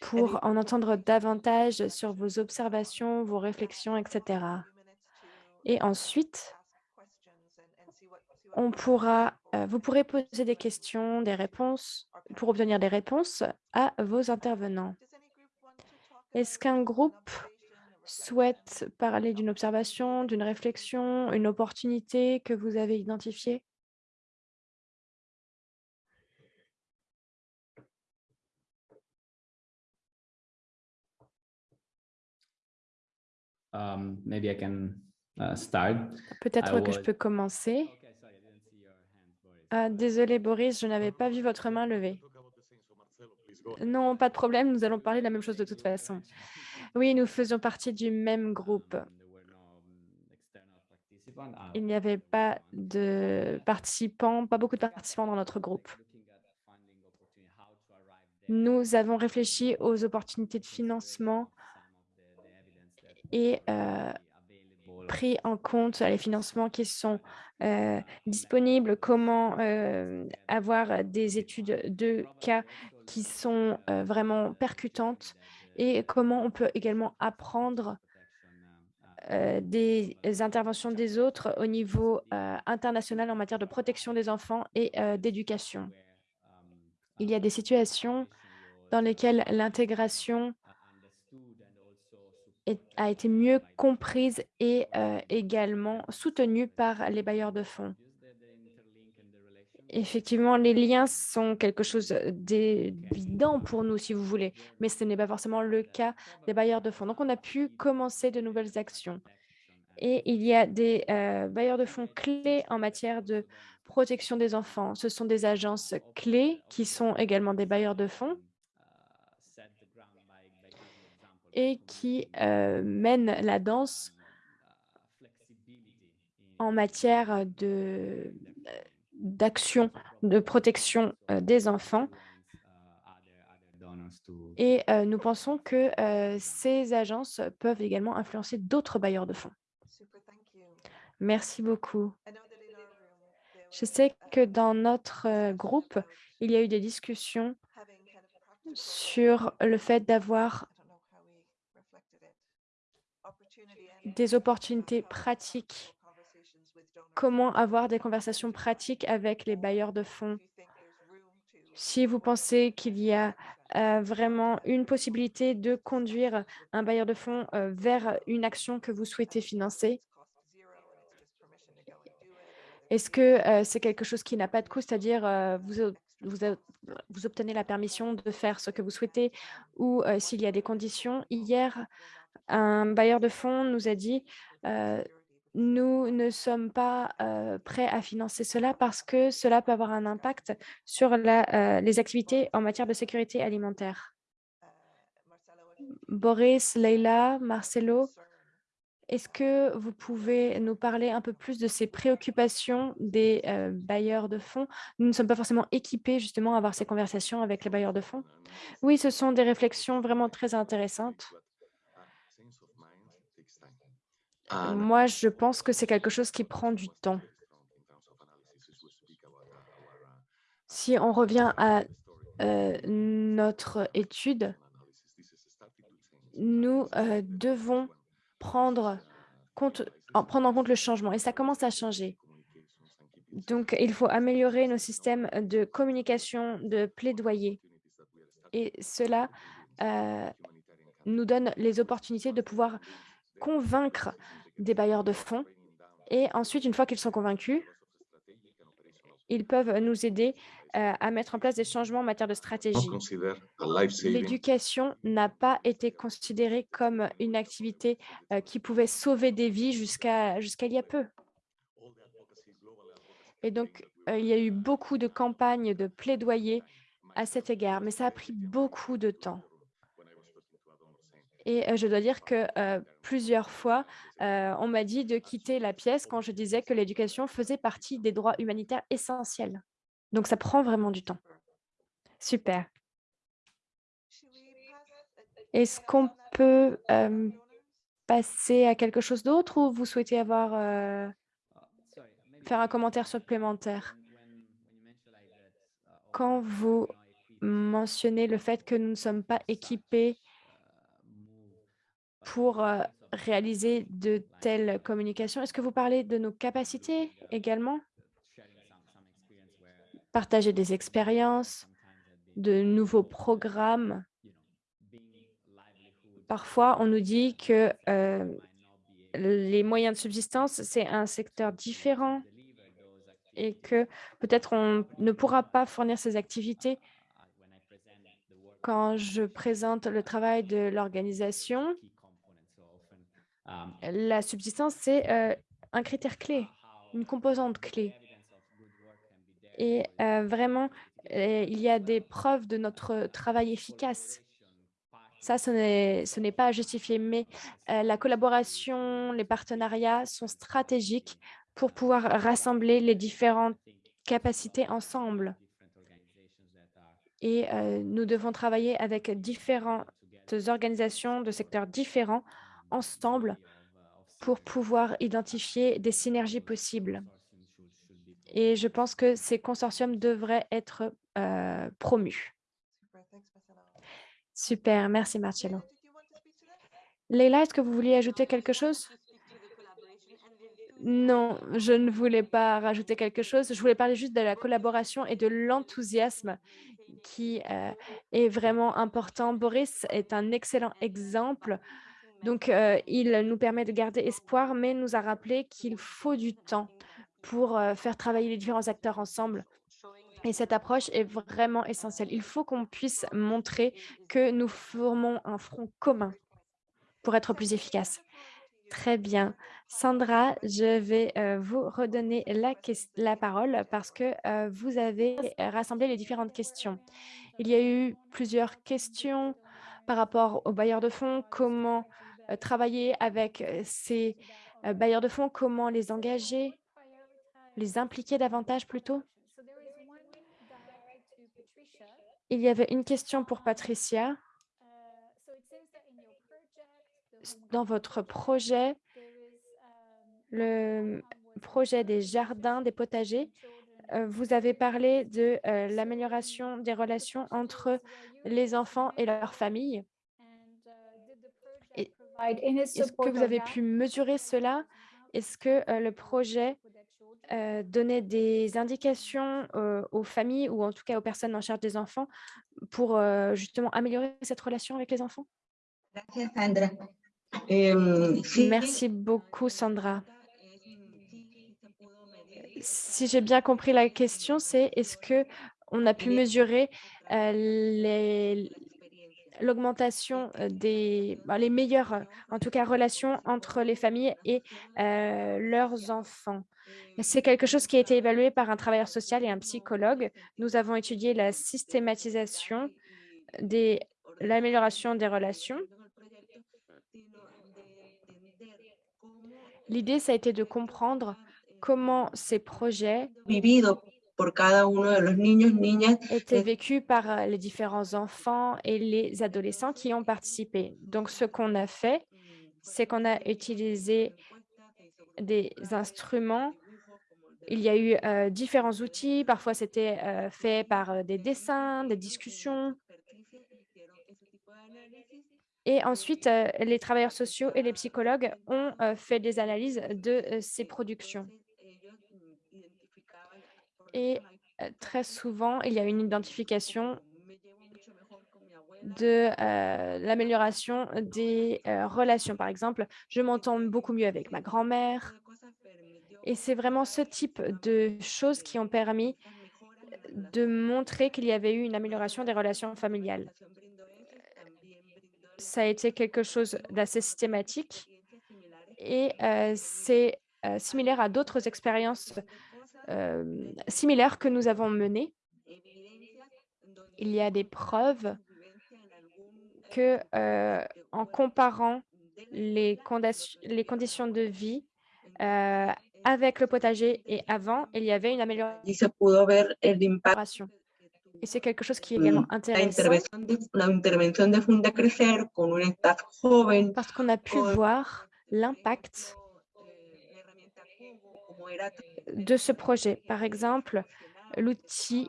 pour en entendre davantage sur vos observations, vos réflexions, etc. Et ensuite, on pourra, vous pourrez poser des questions, des réponses, pour obtenir des réponses à vos intervenants. Est-ce qu'un groupe souhaite parler d'une observation, d'une réflexion, une opportunité que vous avez identifiée? Um, uh. Peut-être que je peux commencer. Okay, sorry, I didn't see your hand, Boris. Ah, désolé Boris, je n'avais pas vu votre main levée. Non, pas de problème, nous allons parler de la même chose de toute façon. Oui, nous faisions partie du même groupe. Il n'y avait pas de participants, pas beaucoup de participants dans notre groupe. Nous avons réfléchi aux opportunités de financement et euh, pris en compte les financements qui sont euh, disponibles, comment euh, avoir des études de cas qui sont euh, vraiment percutantes et comment on peut également apprendre des interventions des autres au niveau international en matière de protection des enfants et d'éducation. Il y a des situations dans lesquelles l'intégration a été mieux comprise et euh, également soutenue par les bailleurs de fonds. Effectivement, les liens sont quelque chose d'évident pour nous, si vous voulez, mais ce n'est pas forcément le cas des bailleurs de fonds. Donc, on a pu commencer de nouvelles actions. Et il y a des euh, bailleurs de fonds clés en matière de protection des enfants. Ce sont des agences clés qui sont également des bailleurs de fonds et qui euh, mènent la danse en matière d'action de protection euh, des enfants Et euh, nous pensons que euh, ces agences peuvent également influencer d'autres bailleurs de fonds. Merci beaucoup. Je sais que dans notre groupe, il y a eu des discussions sur le fait d'avoir I don't know how we reflected it, opportunity and des opportunités pratiques, comment avoir des conversations pratiques avec les bailleurs de fonds? Si vous pensez qu'il y a euh, vraiment une possibilité de conduire un bailleur de fonds euh, vers une action que vous souhaitez financer, est-ce que euh, c'est quelque chose qui n'a pas de coût, c'est-à-dire vous, obtenez la permission de faire ce que vous souhaitez ou s'il y a des conditions. Hier, un bailleur de fonds nous a dit nous ne sommes pas prêts à financer cela parce que cela peut avoir un impact sur les activités en matière de sécurité alimentaire. Boris, Leila, Marcelo, est-ce que vous pouvez nous parler un peu plus de ces préoccupations des bailleurs de fonds? Nous ne sommes pas forcément équipés justement à avoir ces conversations avec les bailleurs de fonds. Oui, ce sont des réflexions vraiment très intéressantes. Moi, je pense que c'est quelque chose qui prend du temps. Si on revient à euh, notre étude, nous euh, devons prendre, compte, en, prendre en compte le changement et ça commence à changer. Donc, il faut améliorer nos systèmes de communication, de plaidoyer. Et cela euh, nous donne les opportunités de pouvoir convaincre des bailleurs de fonds. Et ensuite, une fois qu'ils sont convaincus, ils peuvent nous aider euh, à mettre en place des changements en matière de stratégie. L'éducation n'a pas été considérée comme une activité euh, qui pouvait sauver des vies jusqu'à jusqu'à il y a peu. Et donc, euh, il y a eu beaucoup de campagnes de plaidoyer à cet égard, mais ça a pris beaucoup de temps. Et euh, je dois dire que euh, plusieurs fois, euh, on m'a dit de quitter la pièce quand je disais que l'éducation faisait partie des droits humanitaires essentiels. Donc, ça prend vraiment du temps. Super. Est-ce qu'on peut passer à quelque chose d'autre ou vous souhaitez avoir faire un commentaire supplémentaire? Quand vous mentionnez le fait que nous ne sommes pas équipés pour euh, réaliser de telles communications, est-ce que vous parlez de nos capacités également? Partager des expériences, de nouveaux programmes. Parfois, on nous dit que euh, les moyens de subsistance, c'est un secteur différent et que peut-être on ne pourra pas fournir ces activités. Quand je présente le travail de l'organisation, la subsistance, c'est euh, un critère clé, une composante clé. Et euh, vraiment, euh, il y a des preuves de notre travail efficace. Ça, ce n'est pas à justifier, mais la collaboration, les partenariats sont stratégiques pour pouvoir rassembler les différentes capacités ensemble. Et nous devons travailler avec différentes organisations de secteurs différents ensemble pour pouvoir identifier des synergies possibles. Et je pense que ces consortiums devraient être euh, promus. Super, merci Marcello. Leila, est-ce que vous vouliez ajouter quelque chose? Non, je ne voulais pas rajouter quelque chose. Je voulais parler juste de la collaboration et de l'enthousiasme qui euh, est vraiment important. Boris est un excellent exemple. Donc, euh, il nous permet de garder espoir, mais nous a rappelé qu'il faut du temps pour euh, faire travailler les différents acteurs ensemble. Et cette approche est vraiment essentielle. Il faut qu'on puisse montrer que nous formons un front commun pour être plus efficace. Très bien. Sandra, je vais euh, vous redonner la, parole parce que vous avez rassemblé les différentes questions. Il y a eu plusieurs questions par rapport aux bailleurs de fonds, comment travailler avec euh, ces euh, bailleurs de fonds, comment les engager, les impliquer davantage plutôt. Il y avait une question pour Patricia. Dans votre projet, le projet des jardins, des potagers, euh, vous avez parlé de euh, l'amélioration des relations entre les enfants et leurs familles. Est-ce que vous avez pu mesurer cela? Est-ce que euh, le projet euh, donnait des indications euh, aux familles ou en tout cas aux personnes en charge des enfants pour euh, justement améliorer cette relation avec les enfants? Merci beaucoup, Sandra. Si j'ai bien compris la question, c'est est-ce que on a pu mesurer euh, les-. L'augmentation euh, des bah, meilleures, euh, en tout cas, relations entre les familles et euh, leurs enfants. C'est quelque chose qui a été évalué par un travailleur social et un psychologue. Nous avons étudié la systématisation des l'amélioration des relations. L'idée, ça a été de comprendre comment ces projets por cada uno de los niños, niñas étaient Euh, vécus par euh, les différents enfants et les adolescents qui ont participé. Donc, ce qu'on a fait, c'est qu'on a utilisé des instruments. Il y a eu euh, différents outils. Parfois, c'était euh, fait par des dessins, des discussions. Et ensuite, les travailleurs sociaux et les psychologues ont fait des analyses de ces productions. Et euh, très souvent, il y a une identification de euh, l'amélioration des euh, relations. Par exemple, je m'entends beaucoup mieux avec ma grand-mère. Et c'est vraiment ce type de choses qui ont permis de montrer qu'il y avait eu une amélioration des relations familiales. Ça a été quelque chose d'assez systématique et c'est similaire à d'autres expériences similaires que nous avons menées. Il y a des preuves que euh, en comparant les, conditions de vie euh, avec le potager et avant, il y avait une amélioration. Et c'est quelque chose qui est également intéressant parce qu'on a pu voir l'impact de ce projet. Par exemple, l'outil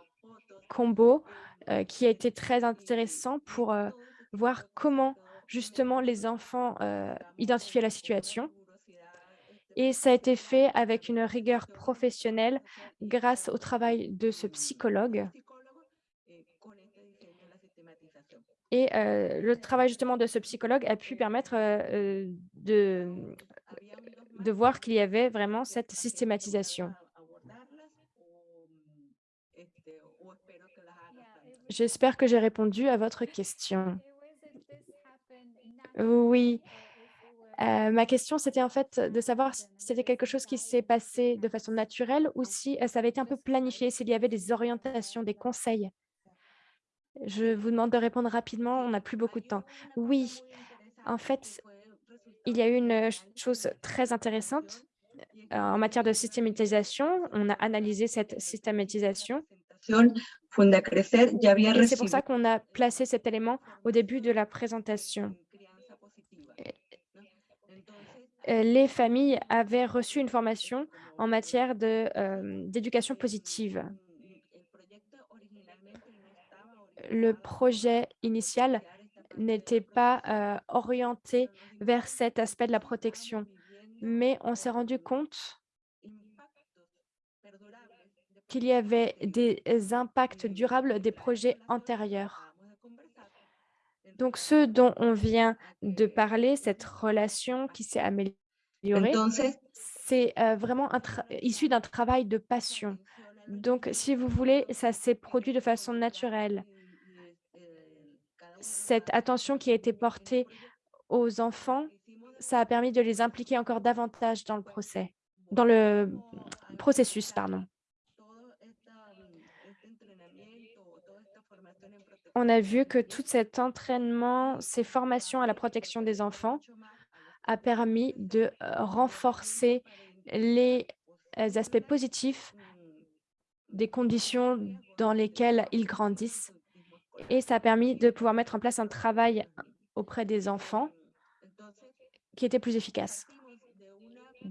Combo euh, qui a été très intéressant pour euh, voir comment justement les enfants euh, identifiaient la situation. Et ça a été fait avec une rigueur professionnelle grâce au travail de ce psychologue. Et le travail justement de ce psychologue a pu permettre de, de voir qu'il y avait vraiment cette systématisation. J'espère que j'ai répondu à votre question. Oui. Euh, ma question, c'était en fait de savoir si c'était quelque chose qui s'est passé de façon naturelle ou si euh, ça avait été un peu planifié, s'il y avait des orientations, des conseils. Je vous demande de répondre rapidement, on n'a plus beaucoup de temps. Oui, en fait, il y a eu une euh, chose très intéressante euh, en matière de systématisation. On a analysé cette systématisation c'est pour ça qu'on a placé cet élément au début de la présentation. Euh, Les familles avaient reçu une formation en matière euh, d'éducation positive. Le projet initial n'était pas euh, orienté vers cet aspect de la protection, mais on s'est rendu compte qu'il y avait des impacts durables des projets antérieurs. Donc, ce dont on vient de parler, cette relation qui s'est améliorée, c'est euh, vraiment issu d'un travail de passion. Donc, si vous voulez, ça s'est produit de façon naturelle. Cette attention qui a été portée aux enfants, ça a permis de les impliquer encore davantage dans le procès, dans le processus, pardon. On a vu que tout cet entraînement, ces formations à la protection des enfants a permis de euh, renforcer les euh, aspects positifs des conditions dans lesquelles ils grandissent et ça a permis de pouvoir mettre en place un travail auprès des enfants qui était plus efficace.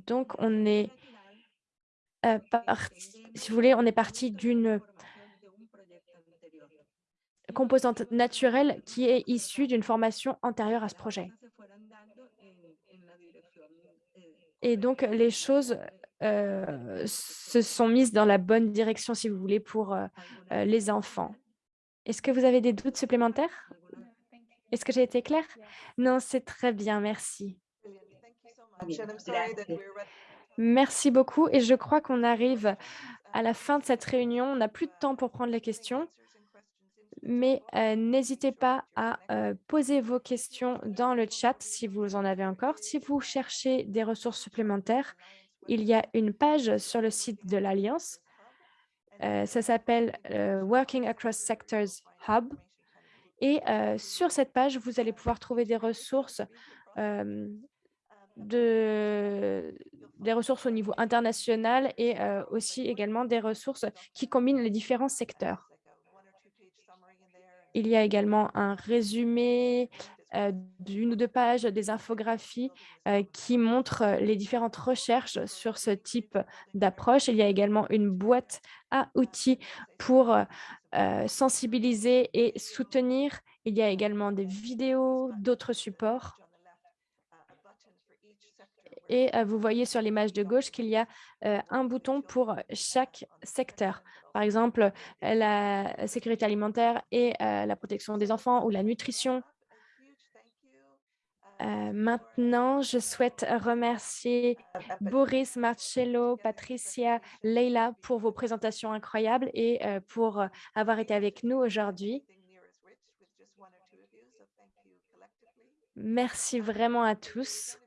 Donc, on est euh, parti, si vous voulez, on est parti d'une composante naturelle qui est issue d'une formation antérieure à ce projet. Et donc, les choses euh, se sont mises dans la bonne direction, si vous voulez, pour euh, les enfants. Est-ce que vous avez des doutes supplémentaires? Est-ce que j'ai été claire? Non, c'est très bien, merci. Merci beaucoup et je crois qu'on arrive à la fin de cette réunion. On n'a plus de temps pour prendre les questions, mais euh, n'hésitez pas à euh, poser vos questions dans le chat si vous en avez encore. Si vous cherchez des ressources supplémentaires, il y a une page sur le site de l'Alliance. Euh, ça s'appelle Working Across Sectors Hub. Et sur cette page, vous allez pouvoir trouver des ressources de, des ressources au niveau international et aussi également des ressources qui combinent les différents secteurs. Il y a également un résumé d'une ou deux pages des infographies qui montrent les différentes recherches sur ce type d'approche. Il y a également une boîte à outils pour sensibiliser et soutenir. Il y a également des vidéos, d'autres supports. Et vous voyez sur l'image de gauche qu'il y a un bouton pour chaque secteur. Par exemple, la sécurité alimentaire et la protection des enfants ou la nutrition. Maintenant, je souhaite remercier Boris, Marcello, Patricia, Leila pour vos présentations incroyables et pour avoir été avec nous aujourd'hui. Merci vraiment à tous.